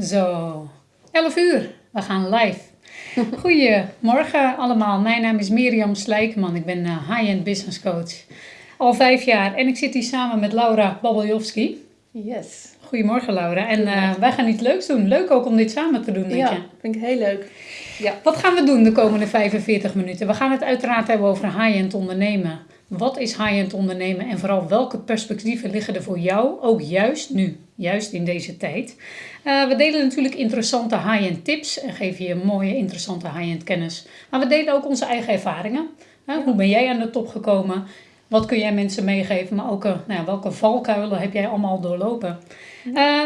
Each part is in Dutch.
Zo, 11 uur. We gaan live. Goedemorgen allemaal. Mijn naam is Mirjam Slijkman. Ik ben eh, high-end business coach. Al vijf jaar. En ik zit hier samen met Laura Babeljowski. Yes. Goedemorgen Laura. En uh, wij gaan iets leuks doen. Leuk ook om dit samen te doen met ja, je. vind ik heel leuk. Ja. Wat gaan we doen de komende 45 minuten? We gaan het uiteraard hebben over high-end ondernemen. Wat is high-end ondernemen en vooral welke perspectieven liggen er voor jou, ook juist nu, juist in deze tijd? Uh, we delen natuurlijk interessante high-end tips en geven je mooie, interessante high-end kennis. Maar we delen ook onze eigen ervaringen. Uh, ja. Hoe ben jij aan de top gekomen? Wat kun jij mensen meegeven? Maar ook uh, nou welke valkuilen heb jij allemaal doorlopen?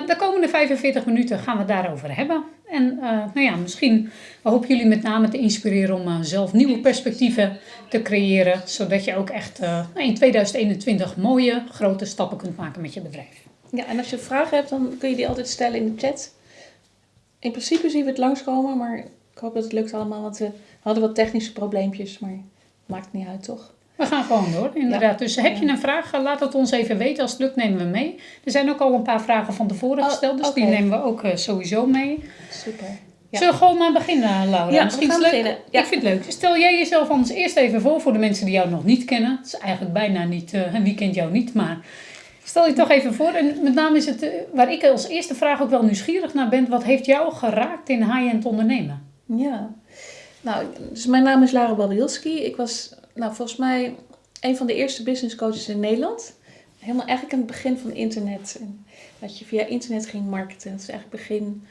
de komende 45 minuten gaan we het daarover hebben. En nou ja, misschien hopen jullie met name te inspireren om zelf nieuwe perspectieven te creëren. Zodat je ook echt in 2021 mooie, grote stappen kunt maken met je bedrijf. Ja, en als je vragen hebt, dan kun je die altijd stellen in de chat. In principe zien we het langskomen, maar ik hoop dat het lukt allemaal. Want we hadden wat technische probleempjes, maar maakt niet uit, toch? We gaan gewoon door, inderdaad. Ja. Dus heb je een vraag, laat het ons even weten. Als het lukt, nemen we mee. Er zijn ook al een paar vragen van tevoren Oh, gesteld, dus die nemen we ook uh, sowieso mee. Super. Ja. Zullen we gewoon maar beginnen, Laura? Ja, Misschien is leuk. beginnen. Ja. Ik vind het leuk. Stel jij jezelf anders eerst even voor voor de mensen die jou nog niet kennen. Het is eigenlijk bijna niet, uh, wie kent jou niet, maar stel je toch even voor. En met name is het, uh, waar ik als eerste vraag ook wel nieuwsgierig naar ben, wat heeft jou geraakt in high-end ondernemen? Ja. Nou, dus mijn naam is Lara Babielski. Ik was, nou, volgens mij een van de eerste business coaches in Nederland. Helemaal eigenlijk aan het begin van internet. En dat je via internet ging marketen. Dat is eigenlijk begin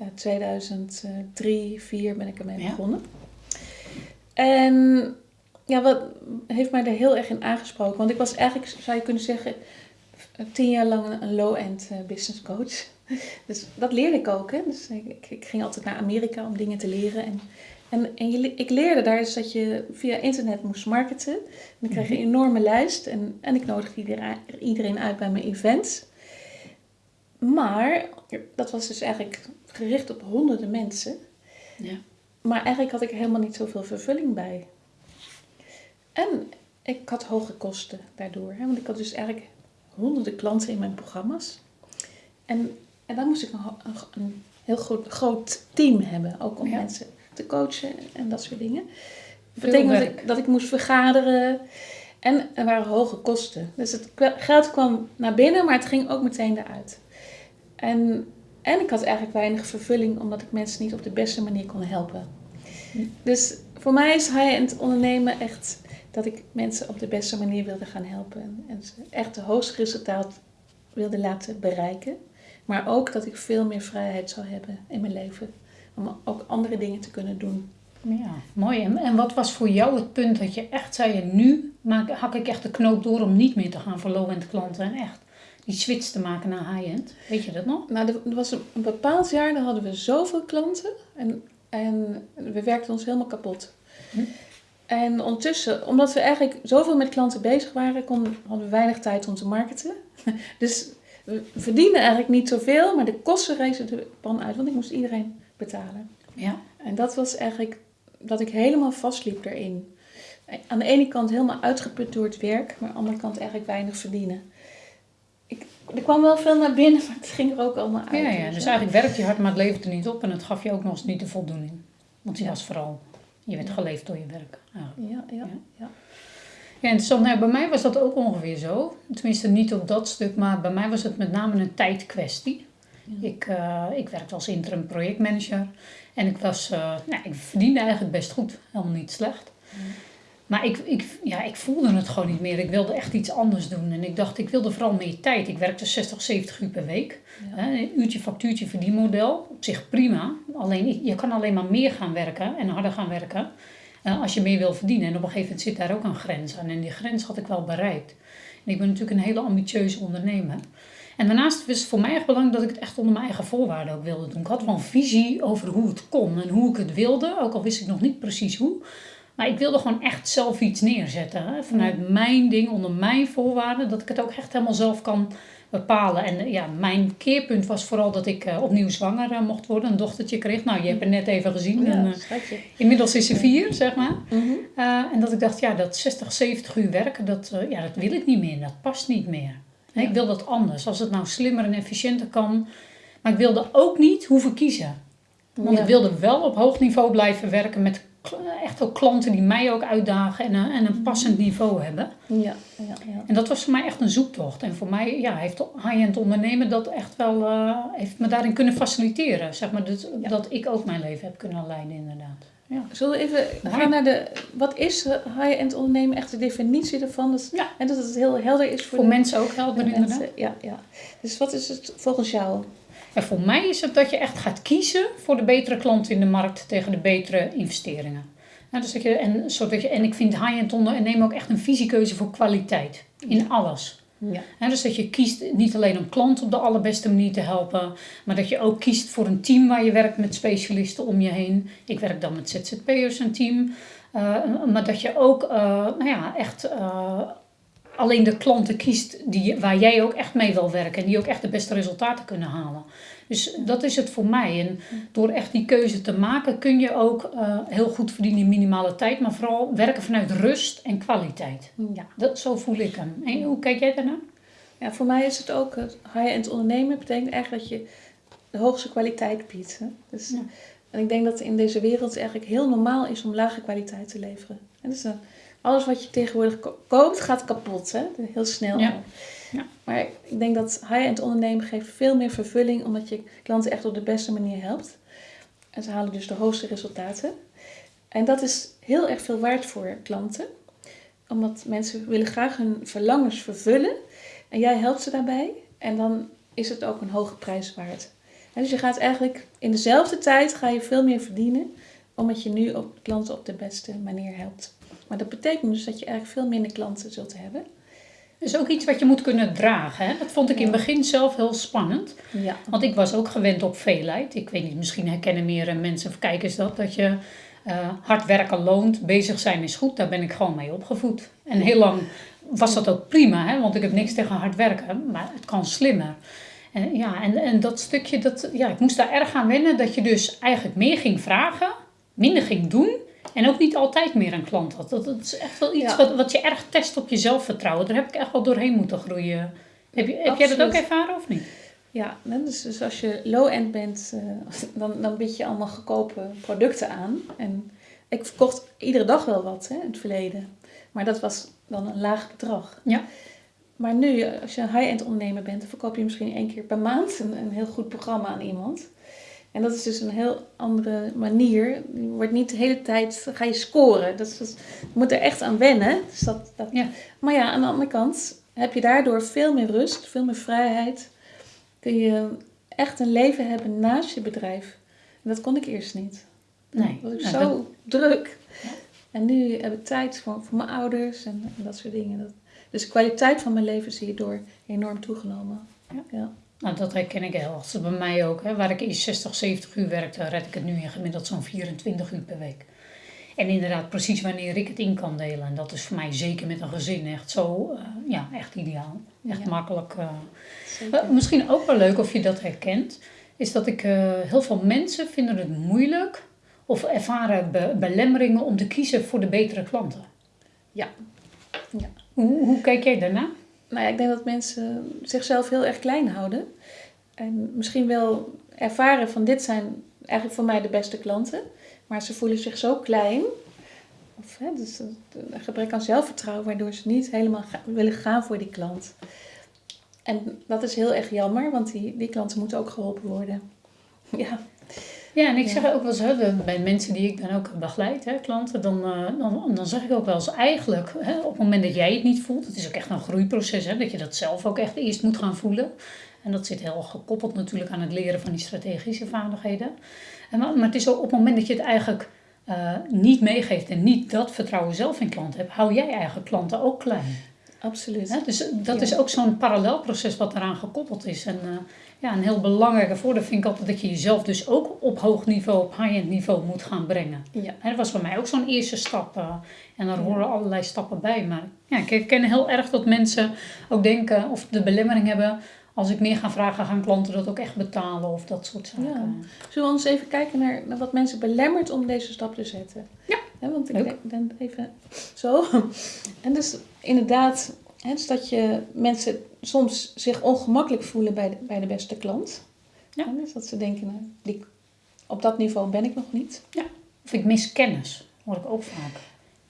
uh, 2003, 2004 ben ik ermee Ja. begonnen. En ja, wat heeft mij er heel erg in aangesproken? Want ik was eigenlijk, zou je kunnen zeggen, tien jaar lang een low-end uh, business coach. Dus dat leerde ik ook. Hè? Dus ik, ik ging altijd naar Amerika om dingen te leren. En, en, en je, ik leerde daar dus dat je via internet moest marketen. En ik kreeg een enorme lijst. En, en ik nodigde iedereen, iedereen uit bij mijn events. Maar dat was dus eigenlijk gericht op honderden mensen. Ja. Maar eigenlijk had ik er helemaal niet zoveel vervulling bij. En ik had hoge kosten daardoor. Hè? Want ik had dus eigenlijk honderden klanten in mijn programma's. En, en dan moest ik een, een, een heel groot, groot team hebben. Ook om Ja. mensen te coachen en dat soort dingen. Dat Veel betekende dat ik, dat ik moest vergaderen. En er waren hoge kosten. Dus het geld kwam naar binnen, maar het ging ook meteen eruit. En, en ik had eigenlijk weinig vervulling, omdat ik mensen niet op de beste manier kon helpen. Dus voor mij is high-end ondernemen echt dat ik mensen op de beste manier wilde gaan helpen. En, ze echt de hoogste resultaat wilde laten bereiken. Maar ook dat ik veel meer vrijheid zou hebben in mijn leven. Om ook andere dingen te kunnen doen. Ja, mooi. En, en wat was voor jou het punt dat je echt zei, nu maak, hak ik echt de knoop door om niet meer te gaan voor low-end klanten en echt die switch te maken naar high-end? Weet je dat nog? Nou, er er was een, een bepaald jaar, dan hadden we zoveel klanten. En, en we werkten ons helemaal kapot. Hm. En ondertussen, omdat we eigenlijk zoveel met klanten bezig waren, kon, hadden we weinig tijd om te marketen. Dus we verdienden eigenlijk niet zoveel, maar de kosten rezen de pan uit, want ik moest iedereen betalen. Ja. En dat was eigenlijk dat ik helemaal vastliep erin. Aan de ene kant helemaal uitgeput door het werk, maar aan de andere kant eigenlijk weinig verdienen. Ik, er kwam wel veel naar binnen, maar het ging er ook allemaal uit. Ja, ja, dus eigenlijk werkte je hard, maar het leverde niet op en het gaf je ook nog eens niet de voldoening. Want Ja. was vooral, je werd geleefd door je werk. Ja, ja, Ja. ja. Ja, interessant. Nou, bij mij was dat ook ongeveer zo. Tenminste, niet op dat stuk, maar bij mij was het met name een tijdkwestie. Ja. Ik, eh, ik werkte als interim projectmanager en ik, was, eh, nou, ik verdiende eigenlijk best goed, helemaal niet slecht. Maar ik, ik, ja, ik voelde het gewoon niet meer. Ik wilde echt iets anders doen. En ik dacht, ik wilde vooral meer tijd. Ik werkte 60, 70 uur per week. Ja. Hè, Een uurtje factuurtje verdienmodel. Op zich prima. Alleen je kan alleen maar meer gaan werken en harder gaan werken. eh, als je meer wil verdienen. En op een gegeven moment zit daar ook een grens aan. En die grens had ik wel bereikt. En ik ben natuurlijk een hele ambitieuze ondernemer. En daarnaast was het voor mij echt belangrijk dat ik het echt onder mijn eigen voorwaarden ook wilde doen. Ik had wel een visie over hoe het kon en hoe ik het wilde. Ook al wist ik nog niet precies hoe. Maar ik wilde gewoon echt zelf iets neerzetten. Hè? Vanuit mijn ding, onder mijn voorwaarden. Dat ik het ook echt helemaal zelf kan bepalen. En eh, ja, mijn keerpunt was vooral dat ik eh, opnieuw zwanger eh, mocht worden. Een dochtertje kreeg. Nou, je hebt het net even gezien. Ja, inmiddels is ze vier, zeg maar. Mhm. En dat ik dacht, ja, dat 60, 70 uur werken, dat, ja, dat wil ik niet meer. Dat past niet meer. Ja. Ik wil dat anders. Als het nou slimmer en efficiënter kan. Maar ik wilde ook niet hoeven kiezen. Want Ja. ik wilde wel op hoog niveau blijven werken met echt ook klanten die mij ook uitdagen en een, en een passend niveau hebben. Ja, ja, ja. En dat was voor mij echt een zoektocht. En voor mij ja, heeft high-end ondernemen dat echt wel, eh, heeft me daarin kunnen faciliteren. Zeg maar, dat, Ja. dat ik ook mijn leven heb kunnen leiden inderdaad. Ja. Zullen we even gaan naar de... Wat is eh, high-end ondernemen? Echt de definitie ervan. Dat, Ja. En dat het heel helder is voor, Voor de, mensen ook helder de inderdaad. mensen. Ja, ja. Dus wat is het volgens jou? En voor mij is het dat je echt gaat kiezen voor de betere klant in de markt tegen de betere investeringen. Nou, dus dat je, en, zodat je, en ik vind high-end ondernemen ook echt een visiekeuze voor kwaliteit. In alles. Ja. Dus dat je kiest niet alleen om klanten op de allerbeste manier te helpen, maar dat je ook kiest voor een team waar je werkt met specialisten om je heen. Ik werk dan met ZZP'ers een team. Eh, maar dat je ook eh, nou ja, echt eh, alleen de klanten kiest die, waar jij ook echt mee wil werken en die ook echt de beste resultaten kunnen halen. Dus dat is het voor mij. En door echt die keuze te maken kun je ook eh, heel goed verdienen in minimale tijd, maar vooral werken vanuit rust en kwaliteit. Ja. Dat, zo voel ik hem. En hoe kijk jij daarnaar? ja, voor mij is het ook... Het high-end ondernemen betekent eigenlijk dat je de hoogste kwaliteit biedt. Hè? Dus, Ja. En ik denk dat in deze wereld het eigenlijk heel normaal is om lage kwaliteit te leveren. En dus, eh, alles wat je tegenwoordig ko- koopt gaat kapot. Hè? Heel snel. Ja. Ja. Maar ik denk dat high-end ondernemen geeft veel meer vervulling... omdat je klanten echt op de beste manier helpt. En ze halen dus de hoogste resultaten. En dat is heel erg veel waard voor klanten. Omdat mensen willen graag hun verlangens vervullen. En jij helpt ze daarbij. En dan is het ook een hoge prijs waard. En dus je gaat eigenlijk in dezelfde tijd ga je veel meer verdienen. Omdat je nu op klanten op de beste manier helpt. Maar dat betekent dus dat je eigenlijk veel minder klanten zult hebben. Dat is ook iets wat je moet kunnen dragen. Hè? Dat vond ik in het begin zelf heel spannend. Ja. Want ik was ook gewend op veelheid. Ik weet niet, misschien herkennen meer mensen of kijkers dat. Dat je eh, hard werken loont, bezig zijn is goed. Daar ben ik gewoon mee opgevoed. En heel lang was dat ook prima. Hè? Want ik heb niks tegen hard werken. Maar het kan slimmer. En, ja, en, en dat stukje, dat, ja, ik moest daar erg aan wennen. Dat je dus eigenlijk meer ging vragen, minder ging doen. En ook niet altijd meer een klant had. Dat, dat is echt wel iets Ja. wat, wat je erg test op je zelfvertrouwen. Daar heb ik echt wel doorheen moeten groeien. Heb, je, heb jij dat ook ervaren of niet? Ja, dus, dus als je low-end bent, eh, dan, dan bied je allemaal goedkope producten aan. En ik verkocht iedere dag wel wat hè, in het verleden. Maar dat was dan een laag bedrag. Ja. Maar nu, als je een high-end ondernemer bent, dan verkoop je misschien één keer per maand een, een heel goed programma aan iemand. En dat is dus een heel andere manier. Je wordt niet de hele tijd, ga je scoren. Dat is, dat- je moet er echt aan wennen. Dus dat, dat, Ja. Maar ja, aan de andere kant heb je daardoor veel meer rust, veel meer vrijheid. Kun je echt een leven hebben naast je bedrijf. En dat kon ik eerst niet. Nee. Dat was ik Nou, zo dat- druk. Ja. En nu heb ik tijd voor, voor mijn ouders en, en dat soort dingen. Dat, dus de kwaliteit van mijn leven is hierdoor enorm toegenomen. Ja. Ja. Nou, dat herken ik heel erg. Bij mij ook. Hè. Waar ik eerst 60, 70 uur werkte, red ik het nu in gemiddeld zo'n 24 uur per week. En inderdaad, precies wanneer ik het in kan delen. En dat is voor mij zeker met een gezin echt zo, eh, ja, echt ideaal. Echt Ja. makkelijk. eh. Wel, misschien ook wel leuk of je dat herkent, is dat ik eh, heel veel mensen vinden het moeilijk of ervaren be- belemmeringen om te kiezen voor de betere klanten. Ja. Ja. Hoe, hoe kijk jij daarna? Nou ja, ik denk dat mensen zichzelf heel erg klein houden. En misschien wel ervaren van dit zijn eigenlijk voor mij de beste klanten. Maar ze voelen zich zo klein. Of hè, dus een gebrek aan zelfvertrouwen, waardoor ze niet helemaal willen gaan voor die klant. En dat is heel erg jammer, want die, die klanten moeten ook geholpen worden. Ja, Ja, en ik Ja. zeg ook wel eens, hè, bij mensen die ik dan ook begeleid, hè, klanten, dan, eh, dan, dan zeg ik ook wel eens eigenlijk, hè, op het moment dat jij het niet voelt, het is ook echt een groeiproces, hè, dat je dat zelf ook echt eerst moet gaan voelen. En dat zit heel gekoppeld natuurlijk aan het leren van die strategische vaardigheden. En, maar, maar het is ook op het moment dat je het eigenlijk eh, niet meegeeft en niet dat vertrouwen zelf in klanten hebt, hou jij eigen klanten ook klein. absoluut. Hè? Dus dat Ja. is ook zo'n parallelproces wat eraan gekoppeld is. En eh, ja, een heel belangrijke voordeel vind ik altijd dat je jezelf dus ook op hoog niveau, op high-end niveau moet gaan brengen. Ja. En dat was voor mij ook zo'n eerste stap. eh, en daar horen allerlei stappen bij. Maar ja, ik herken heel erg dat mensen ook denken of de belemmering hebben. Als ik meer ga vragen, gaan klanten dat ook echt betalen of dat soort zaken. Ja. Zullen we ons even kijken naar, naar wat mensen belemmert om deze stap te zetten? Ja. Want ik denk dan even zo. En dus inderdaad, dus dat je mensen soms zich ongemakkelijk voelen bij de, bij de beste klant. Ja. Dus dat ze denken, nou, die, op dat niveau ben ik nog niet. Of ik mis kennis, hoor ik ook vaak.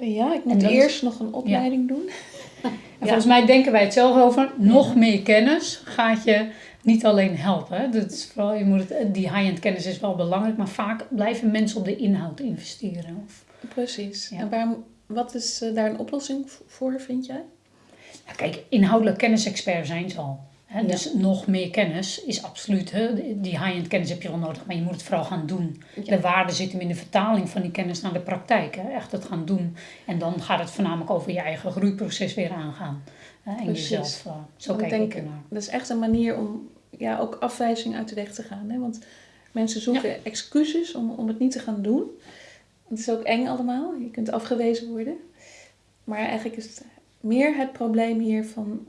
Ja, ik moet eerst nog een opleiding doen. En Ja. volgens mij denken wij het zelf over. Nog meer kennis gaat je niet alleen helpen. hè. Dat is vooral, je moet het, die high-end kennis is wel belangrijk, maar vaak blijven mensen op de inhoud investeren. Of, Precies. Ja. En waarom, wat is eh, daar een oplossing voor, vind jij? Ja, kijk, inhoudelijk kennisexpert zijn ze al. Hè? Ja. Dus nog meer kennis is absoluut. Hè? Die high-end kennis heb je wel nodig, maar je moet het vooral gaan doen. Ja. De waarde zit hem in de vertaling van die kennis naar de praktijk. Hè? Echt het gaan doen. En dan gaat het voornamelijk over je eigen groeiproces weer aangaan. Hè? En Precies. jezelf. eh, zo Want ik kijk ik denk, ernaar. dat is echt een manier om ja, ook afwijzing uit de weg te gaan. Hè? Want mensen zoeken excuses om, om het niet te gaan doen. Het is ook eng allemaal. Je kunt afgewezen worden. Maar eigenlijk is het meer het probleem hier van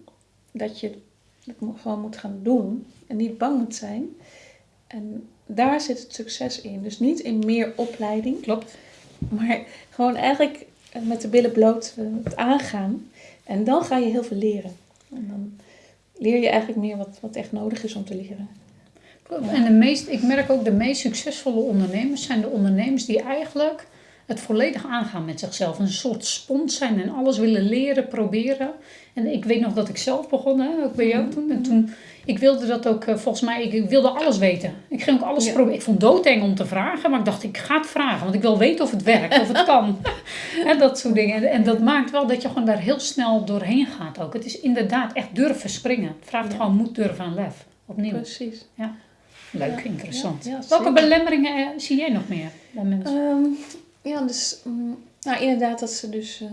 dat je het gewoon moet gaan doen en niet bang moet zijn. En daar zit het succes in. Dus niet in meer opleiding, Klopt. maar gewoon eigenlijk eh, met de billen bloot eh, het aangaan. En dan ga je heel veel leren. En dan leer je eigenlijk meer wat, wat echt nodig is om te leren. Klopt. En de meest, ik merk ook de meest succesvolle ondernemers zijn de ondernemers die eigenlijk het volledig aangaan met zichzelf. Een soort spons zijn en alles willen leren, proberen. En ik weet nog dat ik zelf begon, hè, ook bij jou Mhm. toen. En toen, ik wilde dat ook, eh, volgens mij, ik wilde alles weten. Ik ging ook alles Ja. proberen. Ik vond het doodeng om te vragen, maar ik dacht, ik ga het vragen. Want ik wil weten of het werkt, of het kan. Hè, dat soort dingen. En, en dat maakt wel dat je gewoon daar heel snel doorheen gaat ook. Het is inderdaad echt durven springen. Het vraagt Ja. gewoon moed, durven en lef. Opnieuw. Precies. Leuk, Ja, interessant. ja, ja, Welke belemmeringen eh, zie jij nog meer bij mensen? Ehm, ja, dus mm, nou, inderdaad dat ze dus eh,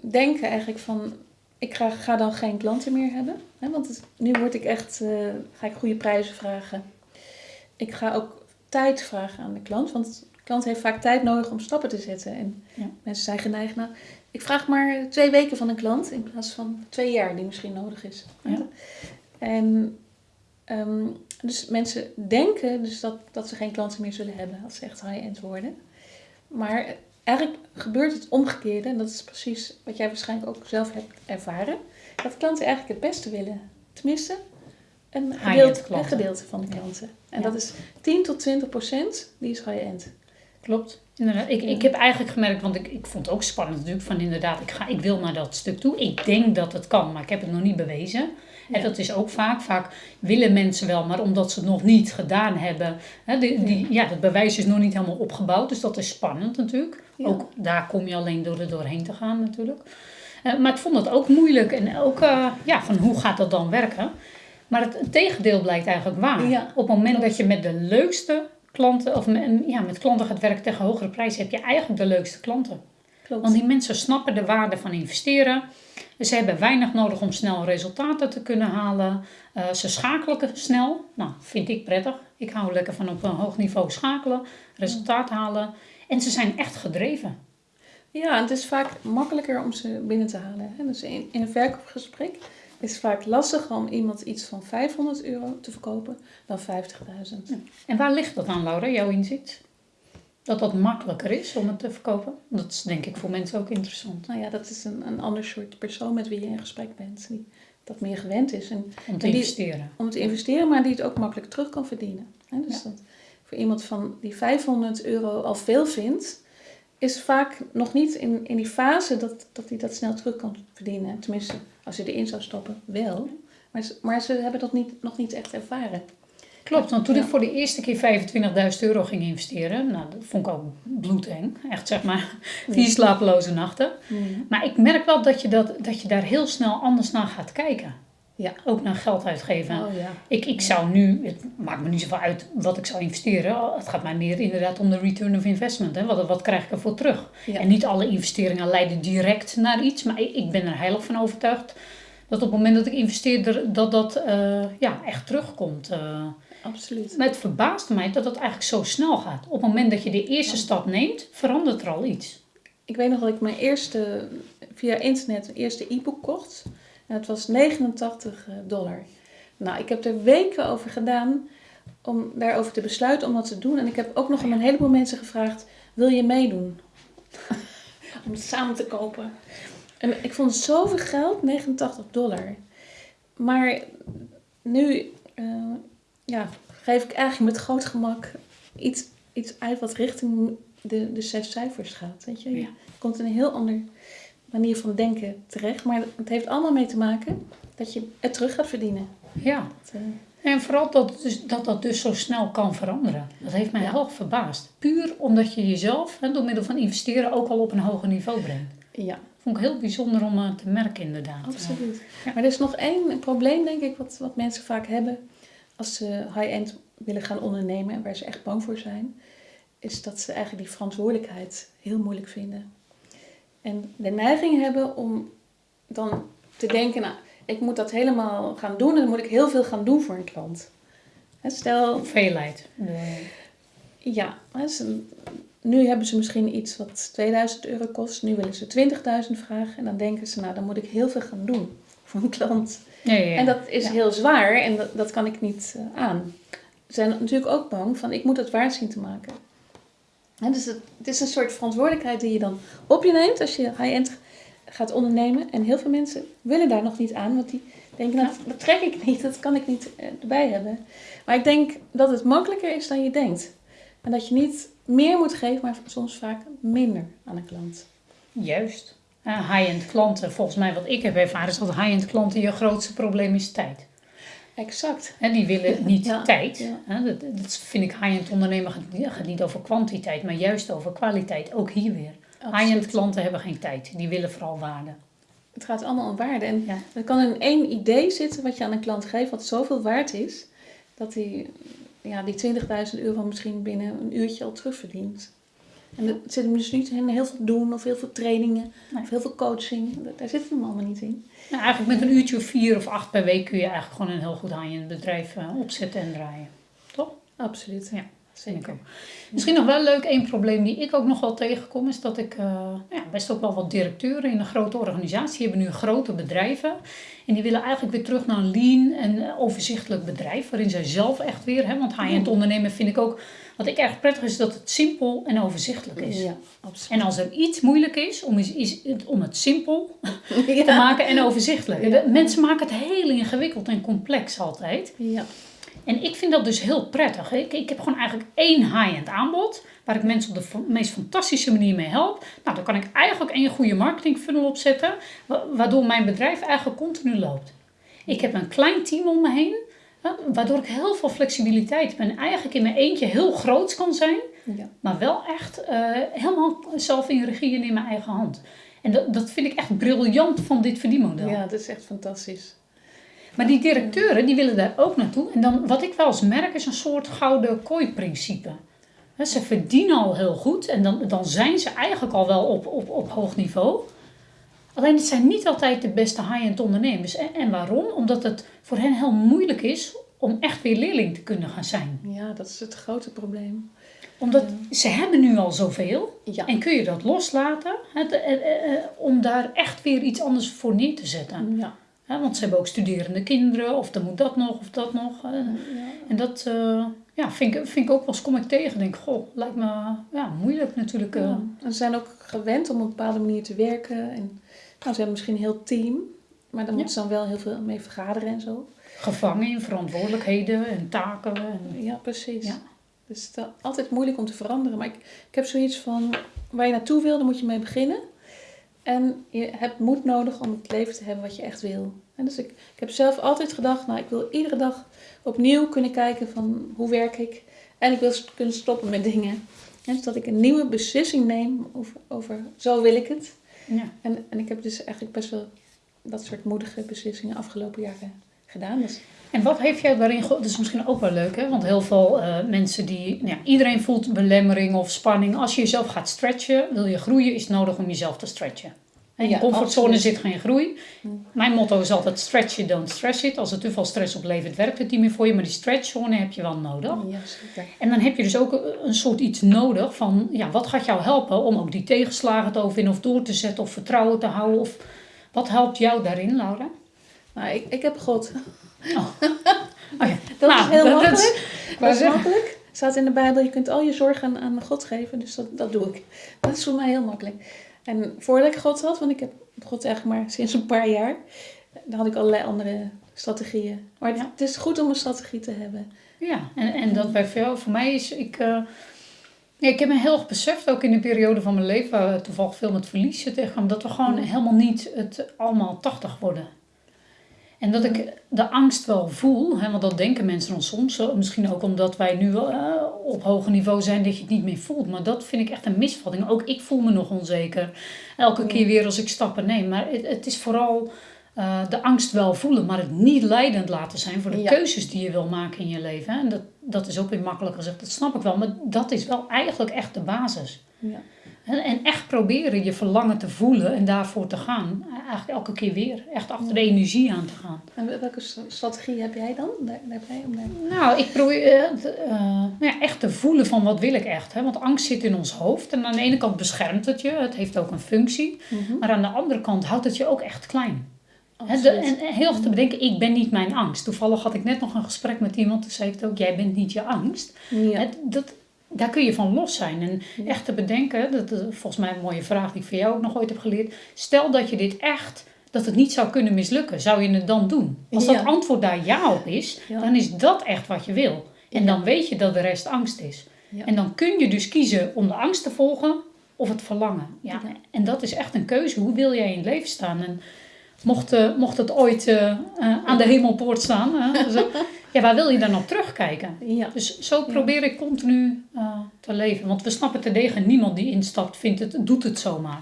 denken eigenlijk van... Ik ga, ga dan geen klanten meer hebben. Hè, want het- nu word ik echt, eh, ga ik goede prijzen vragen. Ik ga ook tijd vragen aan de klant. Want de klant heeft vaak tijd nodig om stappen te zetten. En Ja. mensen zijn geneigd, nou, ik vraag maar twee weken van een klant. In plaats van twee jaar die misschien nodig is. Ja. En ehm, dus mensen denken dus dat, dat ze geen klanten meer zullen hebben als ze echt high-end worden. Maar eigenlijk gebeurt het omgekeerde. En dat is precies wat jij waarschijnlijk ook zelf hebt ervaren. Dat klanten eigenlijk het beste willen. Tenminste, een gedeelte, een gedeelte van de klanten. En Ja. dat is 10 tot 20 procent, die is high-end. Klopt. Inderdaad. Ik, ik heb eigenlijk gemerkt, want ik, ik vond het ook spannend natuurlijk, van inderdaad, ik, ga, ik wil naar dat stuk toe. Ik denk dat het kan, maar ik heb het nog niet bewezen. En dat is ook vaak. Vaak willen mensen wel, maar omdat ze het nog niet gedaan hebben. Hè, die, die, ja, dat bewijs is nog niet helemaal opgebouwd, dus dat is spannend natuurlijk. Ook daar kom je alleen door er doorheen te gaan natuurlijk. Eh, maar ik vond het ook moeilijk en ook eh, ja, van hoe gaat dat dan werken. Maar het, tegendeel blijkt eigenlijk waar. Ja, Op het moment dat je met de leukste klanten, of met, ja, met klanten gaat werken tegen hogere prijzen, heb je eigenlijk de leukste klanten. Klopt. Want die mensen snappen de waarde van investeren. Ze hebben weinig nodig om snel resultaten te kunnen halen. Eh, ze schakelen snel. Nou, vind ik prettig. Ik hou lekker van op een hoog niveau schakelen, resultaat halen. En ze zijn echt gedreven. Ja, het is vaak makkelijker om ze binnen te halen. Hè? Dus in, in een verkoopgesprek is het vaak lastiger om iemand iets van 500 euro te verkopen dan 50.000. En waar ligt dat aan, Laura, jouw inzicht? Dat dat makkelijker is om het te verkopen? Dat is denk ik voor mensen ook interessant. Nou ja, dat is een, een ander soort persoon met wie je in gesprek bent. Die dat meer gewend is en, Om te En die- investeren. om te investeren, maar die het ook makkelijk terug kan verdienen. Dus dat voor iemand van die 500 euro al veel vindt, is vaak nog niet in, in die fase dat, dat hij dat snel terug kan verdienen. Tenminste, als je erin zou stoppen, wel. Maar ze, maar ze hebben dat niet, nog niet echt ervaren. Klopt, want toen Ja. ik voor de eerste keer 25.000 euro ging investeren, nou, dat vond ik ook bloedeng. Echt zeg maar, vier slapeloze nachten. Maar ik merk wel dat je, dat, dat je daar heel snel anders naar gaat kijken. Ja. Ook naar geld uitgeven. Oh ja. Ik, ik zou nu, het maakt me niet zoveel uit wat ik zou investeren. Het gaat mij meer inderdaad om de return of investment. Hè? Wat, wat krijg ik ervoor terug? En niet alle investeringen leiden direct naar iets. Maar ik, ik ben er heilig van overtuigd dat op het moment dat ik investeer, er- dat dat eh, ja, echt terugkomt. eh. Absoluut. Maar het verbaast mij dat dat eigenlijk zo snel gaat. Op het moment dat je de eerste stap neemt, verandert er al iets. Ik weet nog dat ik mijn eerste, via internet, mijn eerste e-book kocht. En het was 89 dollar. Nou, ik heb er weken over gedaan om daarover te besluiten om dat te doen. En ik heb ook nog aan een heleboel mensen gevraagd, wil je meedoen? om het samen te kopen. En ik vond het zoveel geld, 89 dollar. Maar nu, eh, ja, geef ik eigenlijk met groot gemak iets, iets uit wat richting de, de zes cijfers gaat. Weet je? je Ja. komt in een heel ander manier van denken terecht. Maar het heeft allemaal mee te maken dat je het terug gaat verdienen. Ja. Dat, eh, En vooral dat, dus, dat dat dus zo snel kan veranderen. Dat heeft mij Ja. heel verbaasd. Puur omdat je jezelf hè, door middel van investeren ook al op een hoger niveau brengt. ja, Vond ik heel bijzonder om eh, te merken inderdaad. absoluut. Ja. Maar er is nog één probleem, denk ik, wat, wat mensen vaak hebben als ze high-end willen gaan ondernemen en waar ze echt bang voor zijn, is dat ze eigenlijk die verantwoordelijkheid heel moeilijk vinden. En de neiging hebben om dan te denken, nou, ik moet dat helemaal gaan doen en dan moet ik heel veel gaan doen voor een klant. Stel, Veelheid. Ja, nu hebben ze misschien iets wat 2000 euro kost, nu willen ze 20.000 vragen en dan denken ze, nou, dan moet ik heel veel gaan doen een klant. Ja, ja, ja. En dat is heel zwaar en dat, dat kan ik niet eh, aan. Ze zijn natuurlijk ook bang van ik moet het waard zien te maken. Hè, dus het, het is een soort verantwoordelijkheid die je dan op je neemt als je high-end gaat ondernemen. En heel veel mensen willen daar nog niet aan, want die denken nou, dat trek ik niet, dat kan ik niet eh, erbij hebben. Maar ik denk dat het makkelijker is dan je denkt. En dat je niet meer moet geven, maar soms vaak minder aan een klant. Juist. Eh, high-end klanten, volgens mij wat ik heb ervaren, is dat high-end klanten je grootste probleem is tijd. Exact. En die willen niet Ja, tijd. ja. Hè, dat, dat vind ik high-end ondernemen gaat, niet- gaat niet over kwantiteit, maar juist over kwaliteit. Ook hier weer. High-end klanten hebben geen tijd. Die willen vooral waarde. Het gaat allemaal om waarde. En Ja. er kan in één idee zitten wat je aan een klant geeft, wat zoveel waard is, dat hij ja, die 20.000 euro misschien binnen een uurtje al terugverdient. En dat zit hem dus niet in heel veel doen of heel veel trainingen Nee. of heel veel coaching. Daar zit hem allemaal niet in. Nou, eigenlijk met een uurtje of vier of acht per week kun je eigenlijk gewoon een heel goed high-end bedrijf eh, opzetten en draaien. Toch? Absoluut. Ja, vind ik zeker. ook. Misschien nog wel leuk, één probleem die ik ook nog wel tegenkom, is dat ik eh, ja, best ook wel wat directeuren in een grote organisatie hebben nu grote bedrijven. En die willen eigenlijk weer terug naar een lean en eh, overzichtelijk bedrijf, waarin zij zelf echt weer, hè, want high-end ondernemen vind ik ook, wat ik erg prettig is, dat het simpel en overzichtelijk is. Ja, absoluut. En als er iets moeilijk is, om, is, is het, om het simpel te maken en overzichtelijk. Ja. Mensen maken het heel ingewikkeld en complex altijd. Ja. En ik vind dat dus heel prettig. Ik, ik heb gewoon eigenlijk één high-end aanbod. Waar ik mensen op de meest fantastische manier mee help. Nou, dan kan ik eigenlijk één goede marketing funnel opzetten. wa- Waardoor mijn bedrijf eigenlijk continu loopt. Ik heb een klein team om me heen. Waardoor ik heel veel flexibiliteit heb. En eigenlijk in mijn eentje heel groot kan zijn. ja. Maar wel echt eh, helemaal zelf in regie en in mijn eigen hand. En dat, dat vind ik echt briljant van dit verdienmodel. ja, dat is echt fantastisch. Maar die directeuren die willen daar ook naartoe. En dan, wat ik wel eens merk is een soort gouden kooi-principe. Ze verdienen al heel goed en dan, dan zijn ze eigenlijk al wel op, op, op hoog niveau. Alleen het zijn niet altijd de beste high-end ondernemers. En, en waarom? Omdat het voor hen heel moeilijk is om echt weer leerling te kunnen gaan zijn. Ja, dat is het grote probleem. Omdat ze hebben nu al zoveel. Ja. En kun je dat loslaten eh, eh, eh, om daar echt weer iets anders voor neer te zetten. Ja. Want ze hebben ook studerende kinderen, of dan moet dat nog, of dat nog. En dat ja, vind, ik, vind ik ook wel eens kom ik tegen. Denk, goh, lijkt me ja, moeilijk natuurlijk. eh. Ja. En ze zijn ook gewend om op een bepaalde manier te werken. En, nou, ze hebben misschien een heel team, maar daar moeten ze dan wel heel veel mee vergaderen en zo. Gevangen in verantwoordelijkheden en taken. En, Ja, precies. Ja. Dus het is altijd moeilijk om te veranderen. Maar ik, ik heb zoiets van, waar je naartoe wil, daar moet je mee beginnen. En je hebt moed nodig om het leven te hebben wat je echt wil. En dus ik, ik heb zelf altijd gedacht, nou, ik wil iedere dag opnieuw kunnen kijken van hoe werk ik. En ik wil kunnen stoppen met dingen. En dus dat ik een nieuwe beslissing neem over, over zo wil ik het. ja. En, en ik heb dus eigenlijk best wel dat soort moedige beslissingen afgelopen jaren gedaan. Dus En wat heeft jou daarin ge- Dat is misschien ook wel leuk, hè? Want heel veel eh, mensen die... Nou ja, iedereen voelt belemmering of spanning. Als je jezelf gaat stretchen, wil je groeien, is het nodig om jezelf te stretchen. En in Ja, je comfortzone absoluut. zit geen groei. Mm. Mijn motto is altijd stretch it, don't stress it. Als er te veel stress oplevert, werkt het niet meer voor je. Maar die stretchzone heb je wel nodig. ja, zeker. En dan heb je dus ook een- een soort iets nodig van... Ja, wat gaat jou helpen om ook die tegenslagen te overwinnen of door te zetten of vertrouwen te houden? Of wat helpt jou daarin, Laura? Nou, ik, ik heb God. Oh, oh ja. Dat Nou, is heel dat- dat makkelijk. is- Dat is makkelijk. staat in de Bijbel, je kunt al je zorgen aan, aan God geven. Dus dat, dat doe ik. Dat is voor mij heel makkelijk. En voordat ik God had, want ik heb God eigenlijk maar sinds een paar jaar. Dan had ik allerlei andere strategieën. Maar het, Ja. het is goed om een strategie te hebben. Ja, en, en dat bij veel, voor mij is, ik, eh, ja, ik heb me heel erg beseft, ook in de periode van mijn leven, waar we toevallig veel met verlies tegenkwam, dat we gewoon helemaal niet het allemaal 80 worden. En dat ik de angst wel voel, hè, want dat denken mensen dan soms. Misschien ook omdat wij nu wel, eh, op hoger niveau zijn dat je het niet meer voelt. Maar dat vind ik echt een misvatting. Ook ik voel me nog onzeker. Elke Ja. keer weer als ik stappen neem. Maar het, het is vooral eh, de angst wel voelen, maar het niet leidend laten zijn voor de Ja. keuzes die je wil maken in je leven. Hè. En dat, dat is ook weer makkelijk gezegd, dat snap ik wel. Maar dat is wel eigenlijk echt de basis. Ja. En, en echt proberen je verlangen te voelen en daarvoor te gaan. Eigenlijk elke keer weer. Echt achter de energie aan te gaan. En welke st- strategie heb jij dan daar- daarbij? Om daar... Nou, ik probeer nou ja, echt te voelen van wat wil ik echt. Hè? Want angst zit in ons hoofd. En aan de ene kant beschermt het je. Het heeft ook een functie. Maar aan de andere kant houdt het je ook echt klein. De- en heel erg te bedenken, ik ben niet mijn angst. Toevallig had ik net nog een gesprek met iemand. Die zei ook, jij bent niet je angst. Ja. Dat, daar kun je van los zijn. En Ja. echt te bedenken, dat is volgens mij een mooie vraag die ik van jou ook nog ooit heb geleerd. Stel dat je dit echt, dat het niet zou kunnen mislukken. Zou je het dan doen? Als dat Ja. antwoord daar ja op is, dan is dat echt wat je wil. En dan weet je dat de rest angst is. En dan kun je dus kiezen om de angst te volgen of het verlangen. Ja. En dat is echt een keuze. Hoe wil jij in het leven staan? En mocht, eh, mocht het ooit eh, eh, aan de hemelpoort staan, hè, zo, ja, waar wil je dan op terugkijken? ja. Dus zo probeer ik continu te leven. Want we snappen te degen, niemand die instapt vindt het, doet het zomaar.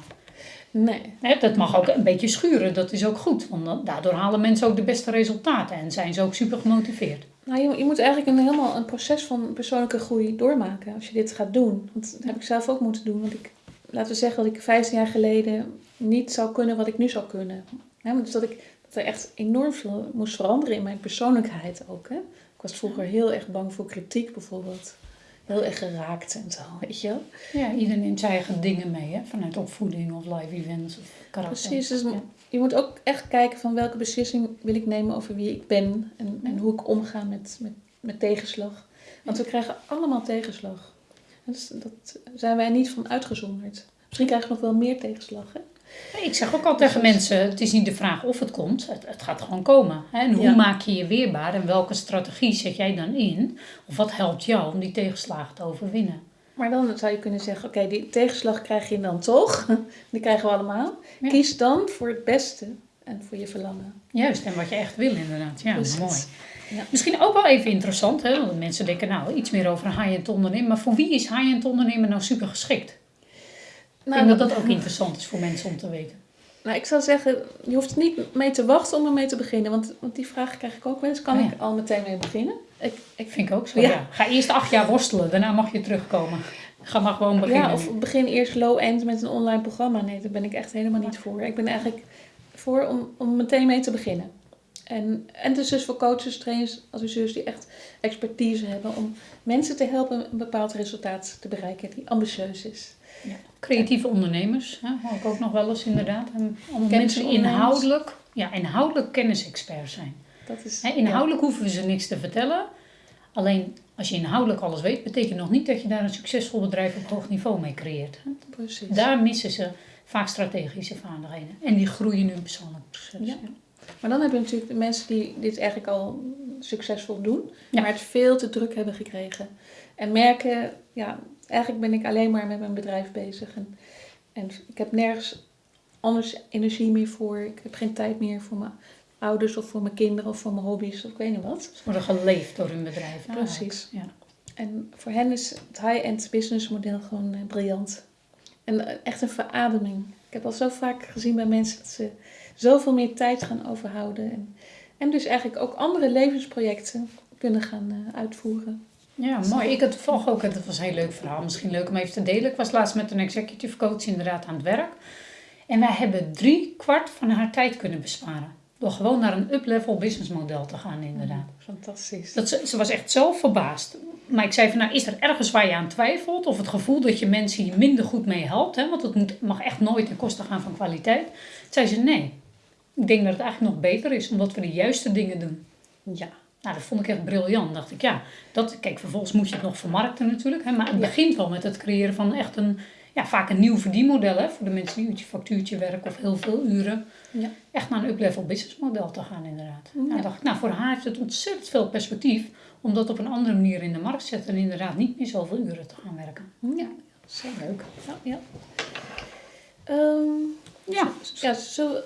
Nee. Hè, dat mag ook een beetje schuren, dat is ook goed. Want daardoor halen mensen ook de beste resultaten en zijn ze ook super gemotiveerd. Nou, je, je moet eigenlijk een, helemaal een proces van persoonlijke groei doormaken als je dit gaat doen. Want dat heb ik zelf ook moeten doen. Want ik, laten we zeggen dat ik 15 jaar geleden niet zou kunnen wat ik nu zou kunnen. Dus dat, ik, dat er echt enorm veel moest veranderen in mijn persoonlijkheid ook. Hè. Ik was vroeger heel erg bang voor kritiek bijvoorbeeld. Heel erg geraakt en zo, weet je wel. Ja, iedereen neemt zijn eigen dingen mee, hè? vanuit opvoeding of live events of karakter. Precies, dus Ja. je moet ook echt kijken van welke beslissing wil ik nemen over wie ik ben. En, en hoe ik omga met, met, met tegenslag. Want we krijgen allemaal tegenslag. En dus dat zijn wij niet van uitgezonderd. Misschien krijgen we nog wel meer tegenslag. Hè? Ik zeg ook al tegen mensen, het is niet de vraag of het komt, het, het gaat gewoon komen. Hè? En hoe Ja. maak je je weerbaar en welke strategie zet jij dan in? Of wat helpt jou om die tegenslagen te overwinnen? Maar dan zou je kunnen zeggen, oké, die tegenslag krijg je dan toch. Die krijgen we allemaal. Ja. Kies dan voor het beste en voor je verlangen. Juist, en wat je echt wil inderdaad. Ja, Precies. mooi. Ja. Misschien ook wel even interessant, hè? want mensen denken nou iets meer over high-end ondernemen. Maar voor wie is high-end ondernemen nou super geschikt? Ik Nou, denk dat dat ook interessant is voor mensen om te weten. Nou, ik zou zeggen, je hoeft niet mee te wachten om ermee te beginnen. Want, want die vraag krijg ik ook wel eens. Kan Oh ja. ik al meteen mee beginnen? Ik, ik, Vind ik ook zo, Ja. ja. Ga eerst acht jaar worstelen, daarna mag je terugkomen. Ga maar gewoon beginnen. ja, of begin eerst low-end met een online programma. Nee, daar ben ik echt helemaal niet voor. Ik ben eigenlijk voor om, om meteen mee te beginnen. En, en dus dus voor coaches, trainers, adviseurs die echt expertise hebben om mensen te helpen een bepaald resultaat te bereiken die ambitieus is. Creatieve ondernemers, hè, hoor ik ook nog wel eens inderdaad. Allemaal mensen inhoudelijk, ja, inhoudelijk kennisexpert zijn. Dat is, Hè, inhoudelijk hoeven we ze niks te vertellen. Alleen als je inhoudelijk alles weet, betekent nog niet dat je daar een succesvol bedrijf op hoog niveau mee creëert. hè. precies. Daar missen ze vaak strategische vaardigheden. En die groeien nu persoonlijk proces. Ja. Maar dan heb je natuurlijk de mensen die dit eigenlijk al succesvol doen, Ja. maar het veel te druk hebben gekregen. En merken, ja, eigenlijk ben ik alleen maar met mijn bedrijf bezig. En, en ik heb nergens anders energie meer voor. Ik heb geen tijd meer voor mijn ouders of voor mijn kinderen of voor mijn hobby's of ik weet niet wat. Ze worden geleefd door hun bedrijf. Precies. eigenlijk. En voor hen is het high-end business model gewoon eh, briljant. En eh, echt een verademing. Ik heb al zo vaak gezien bij mensen dat ze zoveel meer tijd gaan overhouden. En, en dus eigenlijk ook andere levensprojecten kunnen gaan eh, uitvoeren. Ja, mooi. Ik had toevallig ook, dat was een heel leuk verhaal, misschien leuk om even te delen. Ik was laatst met een executive coach inderdaad aan het werk. En wij hebben drie kwart van haar tijd kunnen besparen. Door gewoon naar een up-level businessmodel te gaan inderdaad. Fantastisch. Dat ze, ze was echt zo verbaasd. Maar ik zei van, nou, is er ergens waar je aan twijfelt? Of het gevoel dat je mensen hier minder goed mee helpt? Hè? Want het moet, mag echt nooit ten koste gaan van kwaliteit. Toen zei ze, nee. Ik denk dat het eigenlijk nog beter is, omdat we de juiste dingen doen. Ja. Nou, dat vond ik echt briljant. dacht ik, ja, dat, kijk, vervolgens moet je het nog vermarkten natuurlijk. Hè, maar het Ja. begint wel met het creëren van echt een, ja, vaak een nieuw verdienmodel hè, voor de mensen die uurtje factuurtje werken of heel veel uren. Ja. Echt naar een up-level business model te gaan inderdaad. Ja. Nou, dacht ik, nou, voor haar heeft het ontzettend veel perspectief om dat op een andere manier in de markt te zetten en inderdaad niet meer zoveel uren te gaan werken. Ja, heel leuk. Ja, ja. Ehm, Ja, we,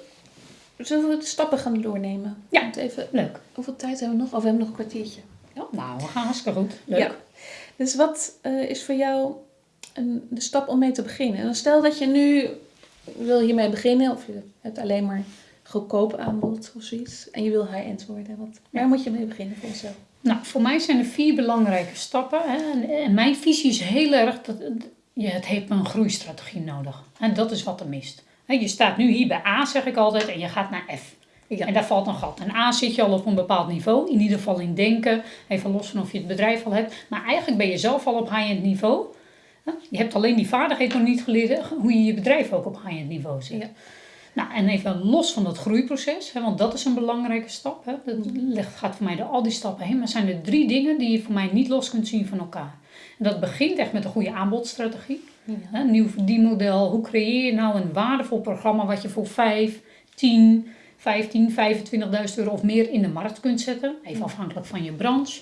zullen we de stappen gaan doornemen? Ja. Want Even, leuk. hoeveel tijd hebben we nog? Of we hebben nog een kwartiertje. Nou, we gaan hartstikke goed. Leuk. Ja. Dus wat eh, is voor jou een, de stap om mee te beginnen? En dan stel dat je nu wil hiermee beginnen, of je hebt alleen maar goedkoop aanbod of zoiets, en je wil high-end worden. Wat, waar moet je mee beginnen voor jezelf? Nou, voor mij zijn er vier belangrijke stappen. Hè. En, en mijn visie is heel erg dat je het heeft een groeistrategie nodig. En dat is wat er mist. Je staat nu hier bij A, zeg ik altijd, en je gaat naar F. Ja. En daar valt een gat. En A zit je al op een bepaald niveau, in ieder geval in denken, even los van of je het bedrijf al hebt. Maar eigenlijk ben je zelf al op high-end niveau. Je hebt alleen die vaardigheid nog niet geleerd hoe je je bedrijf ook op high-end niveau zet. Ja. Nou, en even los van dat groeiproces, hè, want dat is een belangrijke stap. Hè. Dat legt, gaat voor mij door al die stappen heen. Maar zijn er drie dingen die je voor mij niet los kunt zien van elkaar. En dat begint echt met een goede aanbodstrategie. Ja. Een nieuw verdienmodel. Hoe creëer je nou een waardevol programma wat je voor 5, 10, 15, 25.000 euro of meer in de markt kunt zetten. Even afhankelijk van je branche.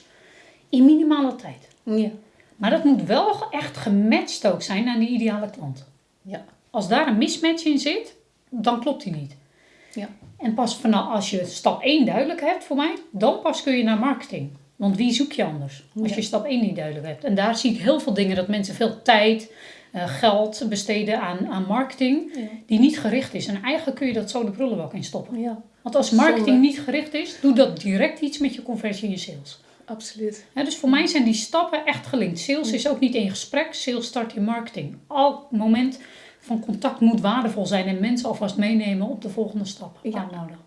In minimale tijd. Ja. Maar dat moet wel echt gematcht ook zijn aan die ideale klant. Ja. Als daar een mismatch in zit, dan klopt die niet. Ja. En pas vanaf als je stap 1 duidelijk hebt voor mij, dan pas kun je naar marketing. Want wie zoek je anders als je stap 1 niet duidelijk hebt? En daar zie ik heel veel dingen dat mensen veel tijd, eh, geld besteden aan, aan marketing Ja. die niet gericht is. En eigenlijk kun je dat zo de prullenbak in stoppen. ja, Want als marketing Zonde. niet gericht is, doet dat direct iets met je conversie in je sales. absoluut. Dus voor mij zijn die stappen echt gelinkt. Sales is ook niet één gesprek, sales start in marketing. Elk moment van contact moet waardevol zijn en mensen alvast meenemen op de volgende stap Ja. aanhouden.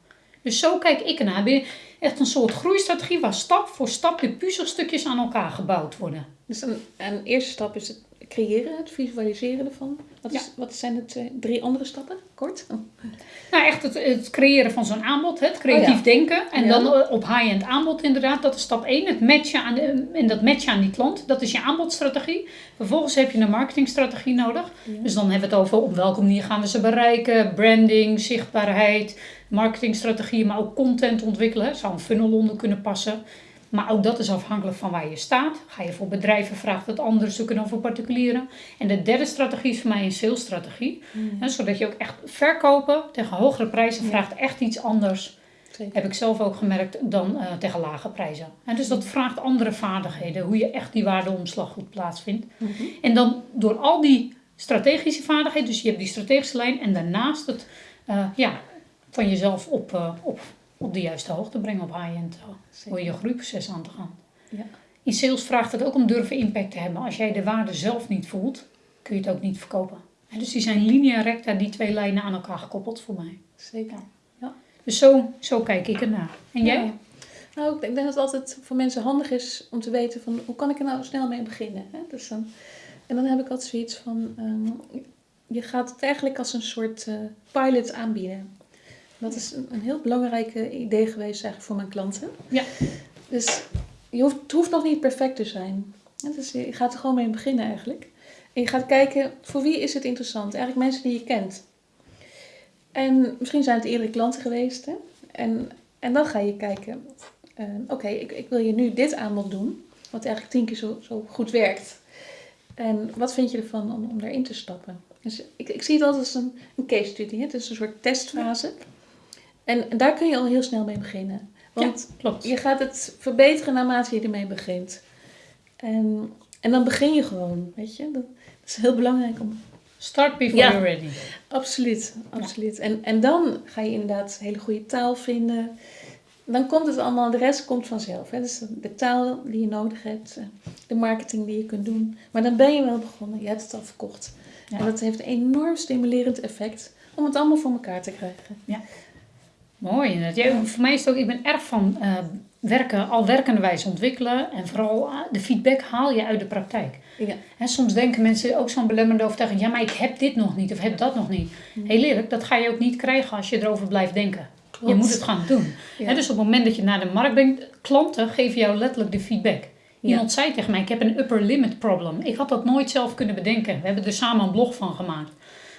Dus zo kijk ik ernaar. Echt een soort groeistrategie waar stap voor stap de puzzelstukjes aan elkaar gebouwd worden. Dus een, een eerste stap is het creëren, het visualiseren ervan. Wat, is, wat zijn de twee, drie andere stappen? Kort? Nou, echt het, het creëren van zo'n aanbod, het creatief Oh ja. denken. En Ja. dan op high-end aanbod inderdaad. Dat is stap 1. Het matchen aan de, en dat matchen aan die klant. Dat is je aanbodstrategie. Vervolgens heb je een marketingstrategie nodig. Dus dan hebben we het over op welke manier gaan we ze bereiken. Branding, zichtbaarheid, marketingstrategieën. Maar ook content ontwikkelen. Zou een funnel onder kunnen passen. Maar ook dat is afhankelijk van waar je staat. Ga je voor bedrijven, vraagt het anders zoeken dan voor particulieren. En de derde strategie is voor mij een salesstrategie. Hè, zodat je ook echt verkopen tegen hogere prijzen vraagt echt iets anders. Zeker. Heb ik zelf ook gemerkt dan eh, tegen lage prijzen. En dus dat vraagt andere vaardigheden. Hoe je echt die waardeomslag goed plaatsvindt. Mhm. En dan door al die strategische vaardigheden. Dus je hebt die strategische lijn. En daarnaast het eh, ja, van jezelf op, eh, op, op de juiste hoogte brengen. Op high-end. Door je groeiproces aan te gaan. Ja. In sales vraagt het ook om durven impact te hebben. Als jij de waarde zelf niet voelt, kun je het ook niet verkopen. En dus die zijn linea recta, die twee lijnen aan elkaar gekoppeld voor mij. Zeker. Dus zo, zo kijk ik ernaar. En jij? Ja. Nou, ik denk dat het altijd voor mensen handig is om te weten van hoe kan ik er nou snel mee beginnen. Hè? Dus dan, en dan heb ik altijd zoiets van, ehm, je gaat het eigenlijk als een soort eh, pilot aanbieden. Dat is een, een heel belangrijk idee geweest eigenlijk voor mijn klanten. Ja. Dus je hoeft, het hoeft nog niet perfect te zijn. Dus je gaat er gewoon mee beginnen eigenlijk. En je gaat kijken, voor wie is het interessant? Eigenlijk mensen die je kent. En misschien zijn het eerdere klanten geweest. Hè? En, en dan ga je kijken, eh, oké, ik, ik wil je nu dit aanbod doen. Wat eigenlijk tien keer zo, zo goed werkt. En wat vind je ervan om, om daarin te stappen? Dus ik, ik zie het altijd als een, een case study. hè. Het is een soort testfase. En daar kun je al heel snel mee beginnen. Want Klopt. je gaat het verbeteren naarmate je ermee begint. En, en dan begin je gewoon, weet je. Dat, is heel belangrijk om... Start before Ja. you're ready. Absoluut, absoluut. En, en dan ga je inderdaad hele goede taal vinden. Dan komt het allemaal, de rest komt vanzelf. Hè? Dus de taal die je nodig hebt, eh, de marketing die je kunt doen. Maar dan ben je wel begonnen, je hebt het al verkocht. Ja. En dat heeft een enorm stimulerend effect om het allemaal voor elkaar te krijgen. Mooi. inderdaad. Ja, voor mij is het ook, ik ben erg van eh, werken, al werkende wijze ontwikkelen. En vooral eh, de feedback haal je uit de praktijk. Ja. En soms denken mensen ook zo'n belemmerende overtuiging. Ja, maar ik heb dit nog niet of heb dat nog niet. Heel eerlijk, dat ga je ook niet krijgen als je erover blijft denken. Je moet het gaan doen. Ja. Hè, dus op het moment dat je naar de markt brengt, klanten geven jou letterlijk de feedback. Iemand zei tegen mij, ik heb een upper limit problem. Ik had dat nooit zelf kunnen bedenken. We hebben er samen een blog van gemaakt.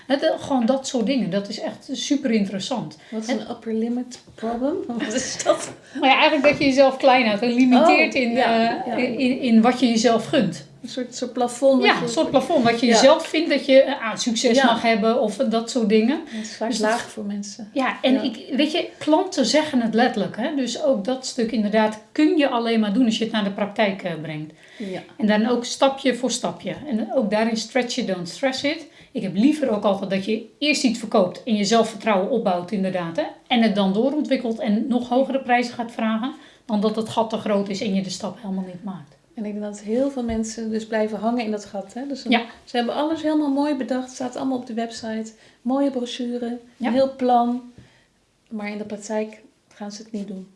Het, eh, gewoon dat soort dingen, dat is echt super interessant. Wat is een upper limit problem? Wat is dat? Maar ja, eigenlijk dat je jezelf klein houdt en limiteert Oh, in, ja, eh, ja. In, in wat je jezelf gunt. Een soort, soort plafond. Ja, je- een soort plafond. Wat je Ja. jezelf vindt dat je eh, aan succes Ja. mag hebben of dat soort dingen. Dat is vaak Dus dat- laag voor mensen. Ja, en Ja. Ik, weet je, klanten zeggen het letterlijk. Hè? Dus ook dat stuk inderdaad kun je alleen maar doen als je het naar de praktijk brengt. Ja. En dan ook stapje voor stapje. En ook daarin stretch it, don't stress it. Ik heb liever ook altijd dat je eerst iets verkoopt en je zelfvertrouwen opbouwt inderdaad. Hè? En het dan doorontwikkelt en nog hogere prijzen gaat vragen. Dan dat het gat te groot is en je de stap helemaal niet maakt. En ik denk dat heel veel mensen dus blijven hangen in dat gat. Hè? Dus dan- Ja. Ze hebben alles helemaal mooi bedacht. Het staat allemaal op de website. Mooie brochure. Ja. Een heel plan. Maar in de praktijk gaan ze het niet doen.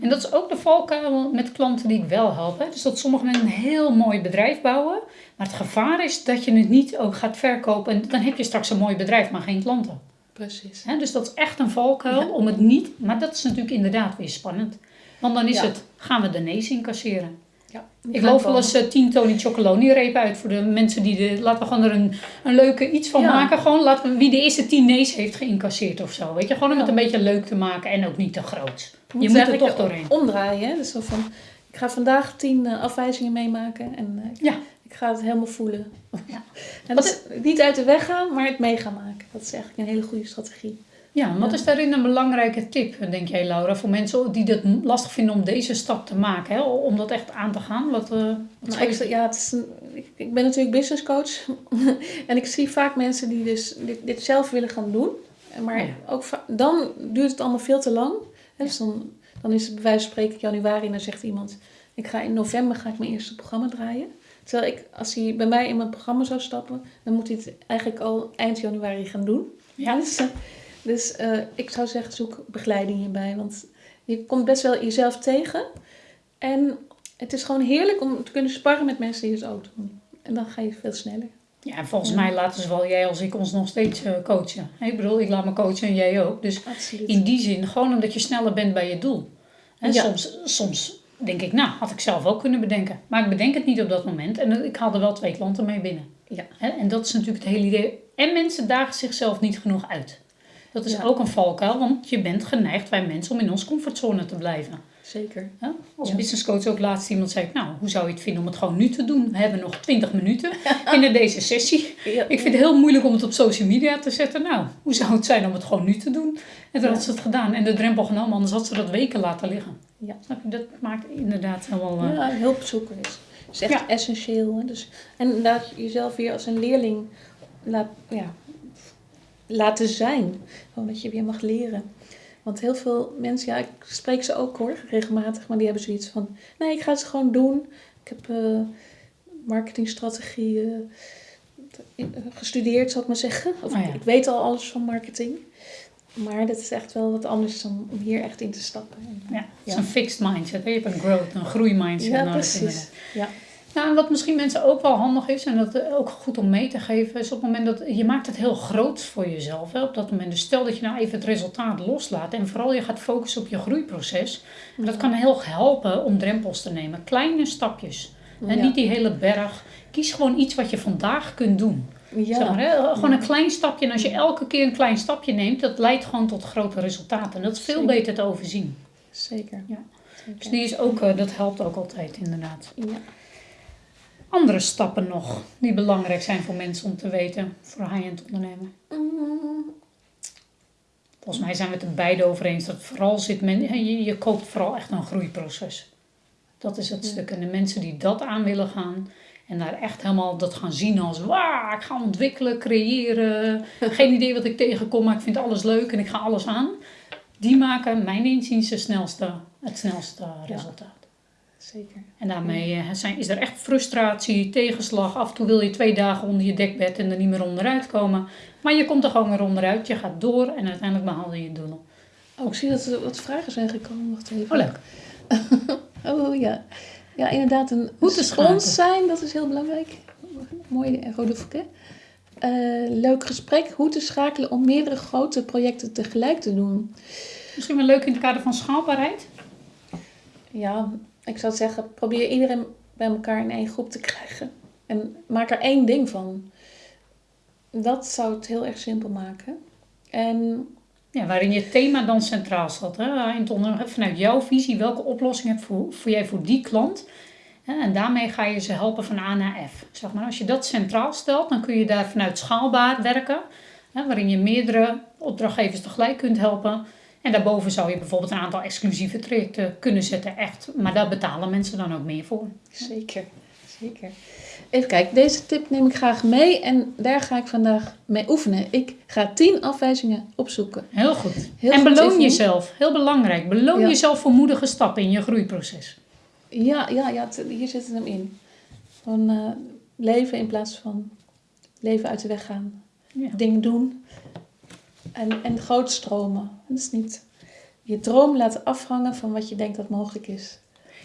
En dat is ook de valkuil met klanten die ik wel help. Hè? Dus dat sommige mensen een heel mooi bedrijf bouwen. Maar het gevaar is dat je het niet ook gaat verkopen. En dan heb je straks een mooi bedrijf, maar geen klanten. Precies. Hè? Dus dat is echt een valkuil Ja. om het niet... Maar dat is natuurlijk inderdaad weer spannend. Want dan is Ja. het, gaan we de nee's incasseren. Ja. Ik geloof wel eens eh, 10 Tony Chocoloni uit voor de mensen die de... Laten we gewoon er een, een leuke iets van Ja. maken. Gewoon laten we, wie de eerste 10 nee's heeft geïncasseerd of zo. Weet je, gewoon om het een beetje leuk te maken en ook niet te groot. Je moet, Je moet er toch doorheen. omdraaien. Hè? Dus zo van, ik ga vandaag tien eh, afwijzingen meemaken. En eh, Ja. ik ga het helemaal voelen. Ja. En dat is niet uit de weg gaan, maar het mee gaan maken. Dat is eigenlijk een hele goede strategie. Ja, wat Ja. is daarin een belangrijke tip, denk jij Laura, voor mensen die het lastig vinden om deze stap te maken, hè? om dat echt aan te gaan? Wat, eh, wat Nou, ik, ja, het is ik, ik ben natuurlijk business coach. en ik zie vaak mensen die dus dit, dit zelf willen gaan doen. Maar Oh ja. ook dan duurt het allemaal veel te lang. Hè, Dus dan, dan is het bij wijze van spreken januari en dan zegt iemand... Ik ga in november ga ik mijn eerste programma draaien. Terwijl ik, als hij bij mij in mijn programma zou stappen... dan moet hij het eigenlijk al eind januari gaan doen. Ja. Dus, eh, dus eh, ik zou zeggen, zoek begeleiding hierbij. Want je komt best wel jezelf tegen. En het is gewoon heerlijk om te kunnen sparren met mensen die het ook doen. En dan ga je veel sneller. Ja, en volgens Ja. mij laten zowel jij als ik ons nog steeds eh, coachen. Ik bedoel, ik laat me coachen en jij ook. Dus Absoluut. in die zin, gewoon omdat je sneller bent bij je doel. En Ja. soms, soms denk ik, nou, had ik zelf ook kunnen bedenken. Maar ik bedenk het niet op dat moment. En ik haal er wel twee klanten mee binnen. Ja. En dat is natuurlijk het hele idee. En mensen dagen zichzelf niet genoeg uit. Dat is Ja. ook een valkuil, want je bent geneigd, wij mensen, om in onze comfortzone te blijven. Zeker. Hè? Als Ja. business coach ook laatst iemand zei, nou, hoe zou je het vinden om het gewoon nu te doen? We hebben nog 20 minuten binnen deze sessie. Ja. Ik vind het heel moeilijk om het op social media te zetten. Nou, hoe zou het zijn om het gewoon nu te doen? En toen Ja. had ze het gedaan en de drempel genomen, anders had ze dat weken laten liggen. Ja. Snap je? Dat maakt inderdaad helemaal... eh, Ja, hulp zoeken is, is echt Ja. essentieel. Hè? Dus, en laat jezelf weer als een leerling laat, ja, laten zijn. Gewoon dat je weer mag leren. Want heel veel mensen, ja, ik spreek ze ook hoor, regelmatig, maar die hebben zoiets van: nee, ik ga het gewoon doen. Ik heb eh marketingstrategieën eh, gestudeerd, zal ik maar zeggen. Of Oh ja. ik weet al alles van marketing. Maar dat is echt wel wat anders dan om hier echt in te stappen. En, Ja, het is Ja. een fixed mindset. Je hebt een growth, een groeimindset Ja, nodig. precies. Ja. Nou, en wat misschien mensen ook wel handig is, en dat eh, ook goed om mee te geven, is op het moment dat je maakt het heel groot voor jezelf. Hè, op dat moment. Dus stel dat je nou even het resultaat loslaat en vooral je gaat focussen op je groeiproces. En dat kan heel helpen om drempels te nemen. Kleine stapjes. En Ja. niet die hele berg. Kies gewoon iets wat je vandaag kunt doen. Ja. Zeg maar, hè? Gewoon een klein stapje. En als je elke keer een klein stapje neemt, dat leidt gewoon tot grote resultaten. En dat is veel Zeker. beter te overzien. Zeker. Ja. Zeker. Dus die is ook, eh, dat helpt ook altijd inderdaad. Ja. Andere stappen nog die belangrijk zijn voor mensen om te weten voor high-end ondernemen? Mm, Volgens mij zijn we het er beide over eens dat vooral zit men, je, je koopt vooral echt een groeiproces. Dat is het stuk. En de mensen die dat aan willen gaan en daar echt helemaal dat gaan zien als wauw, ik ga ontwikkelen, creëren. Geen idee wat ik tegenkom, maar ik vind alles leuk en ik ga alles aan. Die maken mijn inziens de snelste, het snelste resultaat. Zeker. En daarmee eh, zijn, is er echt frustratie, tegenslag. Af en toe wil je twee dagen onder je dekbed en er niet meer onderuit komen. Maar je komt er gewoon weer onderuit. Je gaat door en uiteindelijk behaal je je doelen. Oh, ik zie dat er wat vragen zijn gekomen. Wacht even. Oh, leuk. Oh, ja. Ja, inderdaad. Een Hoe te respons zijn, dat is heel belangrijk. Mooi, eh, rode voet, hè? Eh, leuk gesprek. Hoe te schakelen om meerdere grote projecten tegelijk te doen. Misschien wel leuk in het kader van schaalbaarheid. Ja, ik zou zeggen, probeer iedere bij elkaar in één groep te krijgen. En maak er één ding van. Dat zou het heel erg simpel maken. En Ja, waarin je thema dan centraal staat. Hè? In vanuit jouw visie, welke oplossing heb voor, voor jij voor die klant? En daarmee ga je ze helpen van A naar F. Zeg maar. Als je dat centraal stelt, dan kun je daar vanuit schaalbaar werken. Waarin je meerdere opdrachtgevers tegelijk kunt helpen. En daarboven zou je bijvoorbeeld een aantal exclusieve trajecten kunnen zetten. Echt. Maar daar betalen mensen dan ook meer voor. Zeker, zeker. Even kijken, deze tip neem ik graag mee en daar ga ik vandaag mee oefenen. Ik ga tien afwijzingen opzoeken. Heel goed. Heel en goed, beloon jezelf. Heel belangrijk. Beloon Ja. jezelf voor moedige stappen in je groeiproces. Ja, ja, ja, hier zit het hem in. Gewoon eh, leven in plaats van leven uit de weg gaan. Ja. Dingen doen en, en groot stromen. Dat is niet je droom laten afhangen van wat je denkt dat mogelijk is.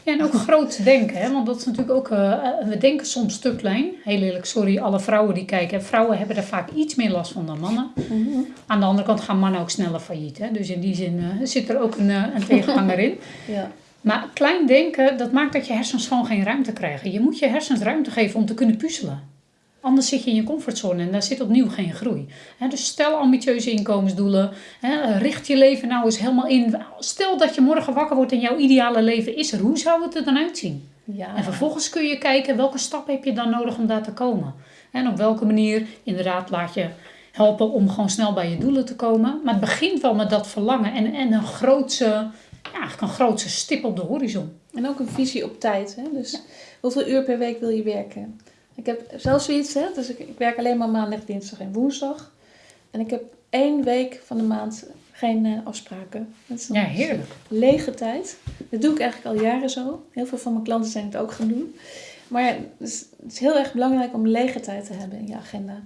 Ja, en ook groot denken, hè? want dat is natuurlijk ook, eh, eh, we denken soms te klein. Heel eerlijk, sorry, alle vrouwen die kijken. Vrouwen hebben er vaak iets meer last van dan mannen. Aan de andere kant gaan mannen ook sneller failliet. Hè? Dus in die zin eh, zit er ook een, een tegenhanger in. Ja, Maar klein denken, dat maakt dat je hersens gewoon geen ruimte krijgen. Je moet je hersens ruimte geven om te kunnen puzzelen. Anders zit je in je comfortzone en daar zit opnieuw geen groei. Dus stel ambitieuze inkomensdoelen. Hè, richt je leven nou eens helemaal in. Stel dat je morgen wakker wordt en jouw ideale leven is er. Hoe zou het er dan uitzien? ja. En vervolgens kun je kijken welke stap heb je dan nodig om daar te komen. En op welke manier inderdaad laat je helpen om gewoon snel bij je doelen te komen. Maar het begint wel met dat verlangen en, en een grootse, ja, eigenlijk een grootse stip op de horizon. En ook een visie op tijd. Hè? Dus hoeveel uur per week wil je werken? Ik heb zelfs zoiets, hè? dus ik, ik werk alleen maar maandag, dinsdag en woensdag. En ik heb één week van de maand geen eh, afspraken. Dat is Ja, heerlijk. lege tijd. Dat doe ik eigenlijk al jaren zo. Heel veel van mijn klanten zijn het ook gaan doen. Maar ja, het is, het is heel erg belangrijk om lege tijd te hebben in je agenda.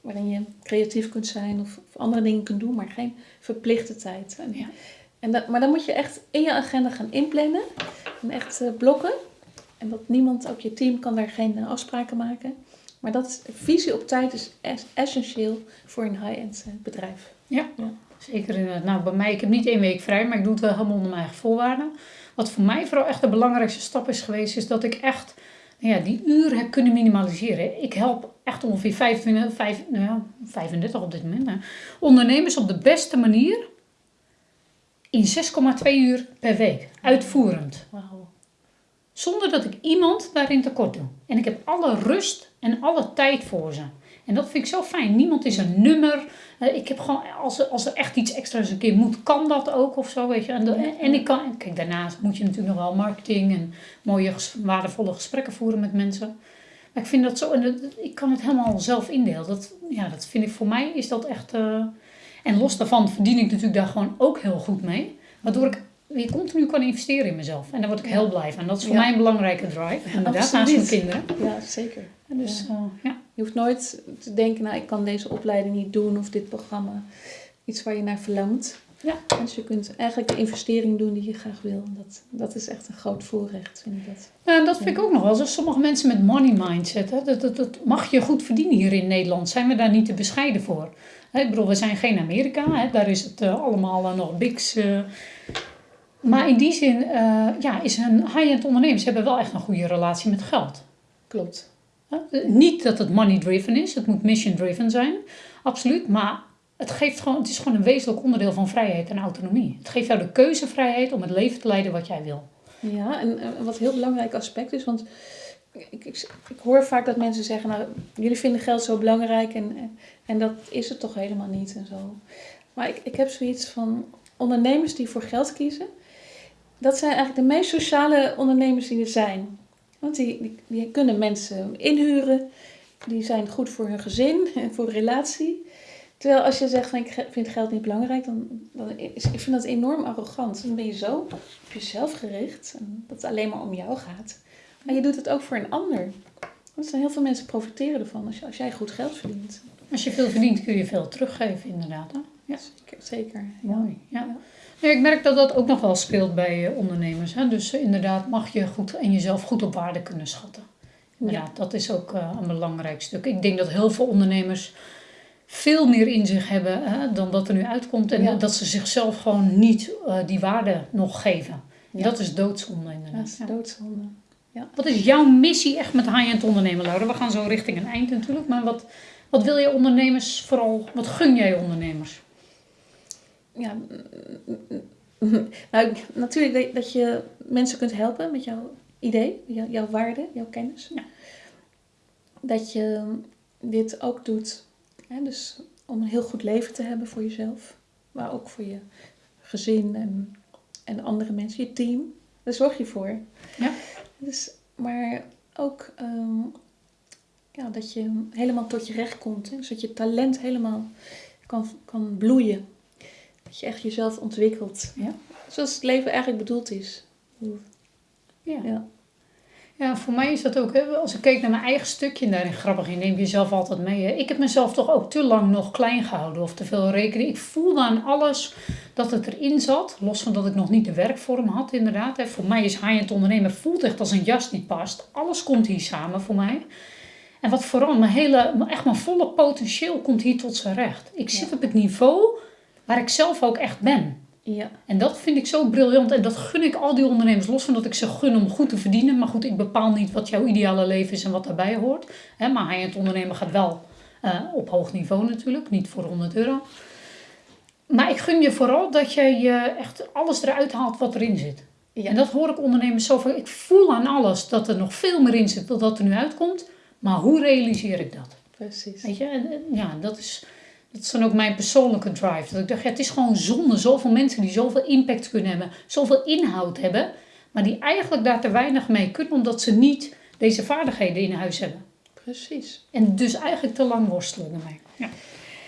Waarin je creatief kunt zijn of, of andere dingen kunt doen, maar geen verplichte tijd. En, Ja. en dat, maar dan moet je echt in je agenda gaan inplannen. En echt eh, blokken. En dat niemand, ook je team, kan daar geen eh, afspraken maken. Maar dat is, visie op tijd is es- essentieel voor een high-end eh, bedrijf. Ja, zeker inderdaad. Nou, bij mij, ik heb niet één week vrij, maar ik doe het wel helemaal onder mijn eigen voorwaarden. Wat voor mij vooral echt de belangrijkste stap is geweest, is dat ik echt nou ja, die uren heb kunnen minimaliseren. Ik help echt ongeveer 25, vijf- nou ja, 35 op dit moment. Hè, ondernemers op de beste manier in 6,2 uur per week, uitvoerend. Wauw. Zonder dat ik iemand daarin tekort doe. En ik heb alle rust en alle tijd voor ze. En dat vind ik zo fijn. Niemand is een nummer. Eh, Ik heb gewoon, als er, als er echt iets extra's een keer moet, kan dat ook of zo, weet je. En, ik kan, kijk, daarnaast moet je natuurlijk nog wel marketing en mooie, waardevolle gesprekken voeren met mensen. Maar ik vind dat zo, en dat- ik kan het helemaal zelf indelen. Dat, ja, dat vind ik voor mij, is dat echt... eh, en los daarvan verdien ik natuurlijk daar gewoon ook heel goed mee. Waardoor ik weer continu kan investeren in mezelf. En daar word ik heel blij van. Dat is voor Ja. mij een belangrijke drive. Inderdaad, naast mijn kinderen. Ja, zeker. En Dus ja. ja. Je hoeft nooit te denken, nou ik kan deze opleiding niet doen of dit programma. Iets waar je naar verlangt. Ja. Dus je kunt eigenlijk de investering doen die je graag wil. Dat, dat is echt een groot voorrecht, vind ik dat. Ja, en dat vind ik ook nog wel. zo. sommige mensen met money mindset, hè, dat, dat, dat mag je goed verdienen hier in Nederland. Zijn we daar niet te bescheiden voor? Hè, ik bedoel, we zijn geen Amerika. Hè, daar is het eh, allemaal eh, nog bigs. Eh. maar in die zin eh, ja, is een high-end ondernemers hebben wel echt een goede relatie met geld. Klopt. Eh, Niet dat het money driven is, het moet mission driven zijn, absoluut. Maar het, geeft gewoon, het is gewoon een wezenlijk onderdeel van vrijheid en autonomie. Het geeft jou de keuzevrijheid om het leven te leiden wat jij wil. Ja, en, en wat een heel belangrijk aspect is, want ik, ik, ik hoor vaak dat mensen zeggen, nou, jullie vinden geld zo belangrijk en, en dat is het toch helemaal niet en zo. Maar ik, ik heb zoiets van ondernemers die voor geld kiezen, dat zijn eigenlijk de meest sociale ondernemers die er zijn. Want die, die, die kunnen mensen inhuren, die zijn goed voor hun gezin en voor relatie. Terwijl als je zegt van ik vind geld niet belangrijk, dan, dan is, ik vind dat enorm arrogant. Dan ben je zo op jezelf gericht en dat het alleen maar om jou gaat. Maar je doet het ook voor een ander. Want er zijn heel veel mensen profiteren ervan als, je, als jij goed geld verdient. Als je veel verdient, kun je veel teruggeven, inderdaad. Hè? Ja, Zeker. zeker. mooi. Ja. Nee, ik merk dat dat ook nog wel speelt bij eh, ondernemers. Hè? Dus eh, inderdaad mag je goed en jezelf goed op waarde kunnen schatten. Inderdaad, dat is ook eh, een belangrijk stuk. Ik denk dat heel veel ondernemers veel meer in zich hebben hè, dan dat er nu uitkomt. En Ja. dat ze zichzelf gewoon niet die waarde nog geven. Ja. Dat is doodzonde Ja, inderdaad. dat is Ja. doodzonde. Ja. Wat is jouw missie echt met high-end ondernemen, Laura? We gaan zo richting een eind natuurlijk. Maar wat, wat wil je ondernemers vooral, wat gun jij ondernemers? Ja, nou, natuurlijk dat- je mensen kunt helpen met jouw idee, jou- jouw waarde, jouw kennis. Ja. Dat je dit ook doet, hè, dus om een heel goed leven te hebben voor jezelf, maar ook voor je gezin en, en andere mensen, je team. Daar zorg je voor. Ja. Dus, maar ook ehm, ja, dat je helemaal tot je recht komt. Hè? Dus dat je talent helemaal kan, kan bloeien. Dat je echt jezelf ontwikkelt. Ja. Zoals het leven eigenlijk bedoeld is. Ja. Ja. Ja, voor mij is dat ook, hè, als ik keek naar mijn eigen stukje, en daarin grappig, je neemt jezelf altijd mee. Hè. Ik heb mezelf toch ook te lang nog klein gehouden of te veel rekening. Ik voelde aan alles dat het erin zat, los van dat ik nog niet de werkvorm had inderdaad. Hè. Voor mij is high-end ondernemen voelt echt als een jas die past. Alles komt hier samen voor mij. En wat vooral, mijn hele, echt mijn volle potentieel komt hier tot zijn recht. Ik zit Ja. op het niveau waar ik zelf ook echt ben. Ja. En dat vind ik zo briljant. En dat gun ik al die ondernemers. Los van dat ik ze gun om goed te verdienen. Maar goed, ik bepaal niet wat jouw ideale leven is en wat daarbij hoort. Hè, maar high-end ondernemen gaat wel eh, op hoog niveau natuurlijk. Niet voor 100 euro. Maar ik gun je vooral dat je je echt alles eruit haalt wat erin zit. Ja. En dat hoor ik ondernemers zo van. Ik voel aan alles dat er nog veel meer in zit dan dat er nu uitkomt. Maar hoe realiseer ik dat? Precies. Weet je, en ja, dat is, dat is dan ook mijn persoonlijke drive. Dat ik dacht, ja, het is gewoon zonde. Zoveel mensen die zoveel impact kunnen hebben, zoveel inhoud hebben, maar die eigenlijk daar te weinig mee kunnen, omdat ze niet deze vaardigheden in huis hebben. Precies. En dus eigenlijk te lang worstelen ermee. Ja.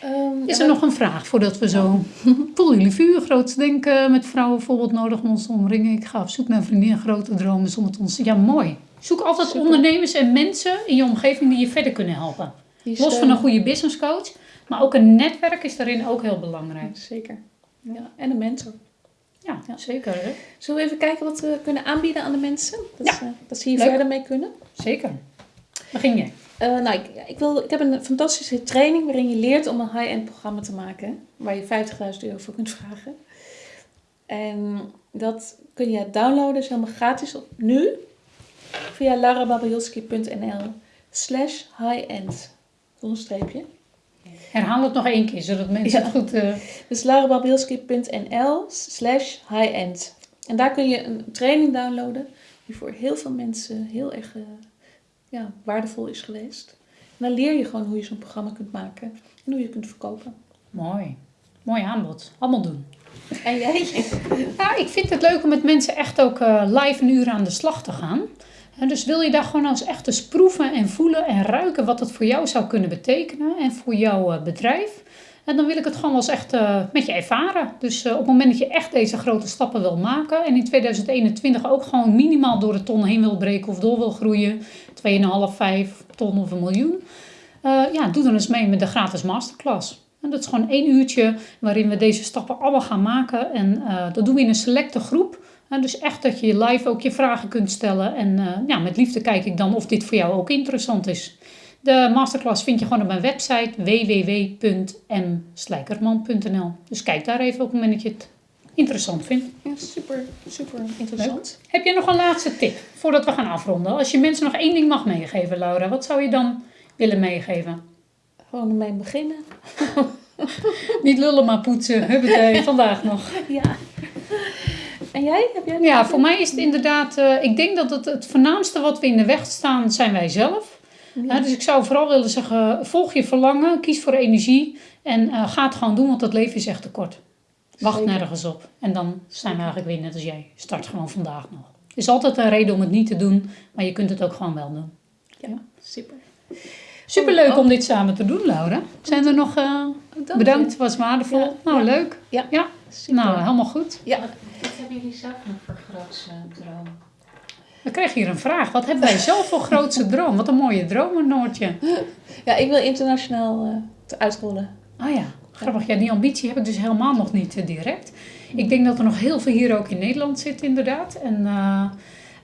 Ehm, Is er nog een vraag voordat we zo... Voelen jullie vuur, groots denken, met vrouwen bijvoorbeeld nodig om ons te omringen? Ik ga op zoek naar vriendinnen, grote dromen, zonder ons... Ja, mooi. Zoek altijd Super. ondernemers en mensen in je omgeving die je verder kunnen helpen. Los van een goede business coach, maar ook een netwerk is daarin ook heel belangrijk. Zeker. Ja. En een mentor. Ja, Ja. zeker. Hè? Zullen we even kijken wat we kunnen aanbieden aan de mensen? Dat, Ja. ze, dat ze hier Leuk. verder mee kunnen. Zeker. Begin jij. Eh, nou, ik, ik, wil, ik heb een fantastische training waarin je leert om een high-end programma te maken. Waar je 50.000 euro voor kunt vragen. En dat kun je downloaden, is helemaal gratis op nu. Via larababajolski.nl slash high-end. Zonder streepje. Herhaal het nog één keer, zodat mensen Ja. het goed... eh, Dus larababjelski.nl slash high-end. En daar kun je een training downloaden die voor heel veel mensen heel erg eh, ja, waardevol is geweest. En dan leer je gewoon hoe je zo'n programma kunt maken en hoe je kunt verkopen. mooi. Mooi aanbod. Allemaal doen. En jij? Ik vind het leuk om met mensen echt ook eh, live een uur aan de slag te gaan. En dus wil je daar gewoon als echt eens proeven en voelen en ruiken wat het voor jou zou kunnen betekenen en voor jouw eh, bedrijf. En dan wil ik het gewoon wel eens echt eh, met je ervaren. Dus eh, op het moment dat je echt deze grote stappen wil maken en in 2021 ook gewoon minimaal door de ton heen wil breken of door wil groeien, 2,5, 5 ton of een miljoen. ja, doe dan eens mee met de gratis masterclass. En dat is gewoon één uurtje waarin we deze stappen allemaal gaan maken. En dat doen we in een selecte groep. Dus echt dat je live ook je vragen kunt stellen. En eh, ja, met liefde kijk ik dan of dit voor jou ook interessant is. De masterclass vind je gewoon op mijn website www.mslijkerman.nl. Dus kijk daar even op het moment dat je het interessant vindt. Ja, super, super interessant. Heb je nog een laatste tip voordat we gaan afronden? Als je mensen nog één ding mag meegeven, Laura, wat zou je dan willen meegeven? Gewoon ermee beginnen. Niet lullen, maar poetsen. Huppatee, vandaag nog. Ja. En jij? Heb jij Ja, voor mij is het inderdaad... eh, ik denk dat het, het voornaamste wat we in de weg staan, zijn wij zelf. dus ik zou vooral willen zeggen, volg je verlangen, kies voor energie en eh, ga het gewoon doen, want het leven is echt te kort. Wacht Zeker. nergens op. En dan zijn we eigenlijk weer net als jij. Start gewoon vandaag nog. Er is altijd een reden om het niet te doen, maar je kunt het ook gewoon wel doen. Ja, super. Superleuk Oh, om dit samen te doen, Laura. Zijn er nog... Dank bedankt, was waardevol. Ja, nou, leuk. Ja, Ja, nou, helemaal goed. ja. Wat hebben jullie zelf nog voor grootste droom? We kregen hier een vraag. Wat hebben wij zelf voor grootste droom? Wat een mooie droom, Noortje. ja, ik wil internationaal eh, te uitrollen. Ah ja, grappig. Ja, die ambitie heb ik dus helemaal nog niet eh, direct. Ik denk dat er nog heel veel hier ook in Nederland zit, inderdaad. En eh,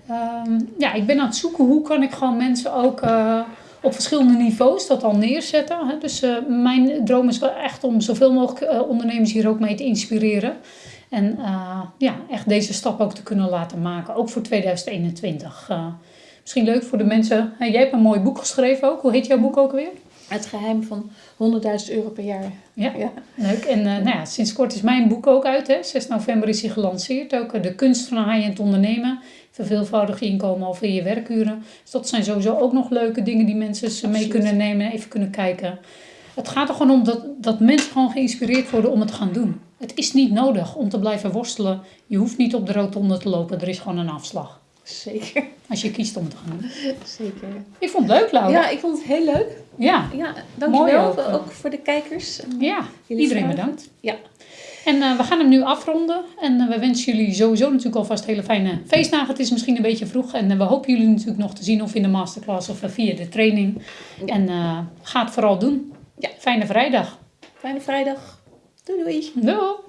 ehm, ja, ik ben aan het zoeken hoe kan ik gewoon mensen ook eh, op verschillende niveaus dat al neerzetten. Hè. Dus eh, mijn droom is wel echt om zoveel mogelijk ondernemers hier ook mee te inspireren. En eh, ja, echt deze stap ook te kunnen laten maken, ook voor 2021. Eh, Misschien leuk voor de mensen. hè, jij hebt een mooi boek geschreven ook. Hoe heet jouw boek ook weer? Het geheim van 100.000 euro per jaar. Ja. Ja. Leuk. En eh, nou ja, sinds kort is mijn boek ook uit. Hè. 6 november is hij gelanceerd. Ook de kunst van high-end ondernemen. Verveelvoudig inkomen al via je werkuren. Dus dat zijn sowieso ook nog leuke dingen die mensen mee kunnen nemen. Even kunnen kijken. Het gaat er gewoon om dat, dat mensen gewoon geïnspireerd worden om het te gaan doen. Het is niet nodig om te blijven worstelen. Je hoeft niet op de rotonde te lopen. Er is gewoon een afslag. Zeker, Als je kiest om te gaan doen. zeker. Ik vond het leuk, Laura. Ja, ik vond het heel leuk. Ja, Ja, dankjewel. Ook, ook, eh. voor de kijkers. Ja. jullie iedereen vragen. bedankt. Ja. En eh, we gaan hem nu afronden. En eh, we wensen jullie sowieso natuurlijk alvast hele fijne feestdagen. Het is misschien een beetje vroeg. En we hopen jullie natuurlijk nog te zien of in de masterclass of via de training. En ga het vooral doen. Ja. Fijne vrijdag. Fijne vrijdag. Doei doei. Doei!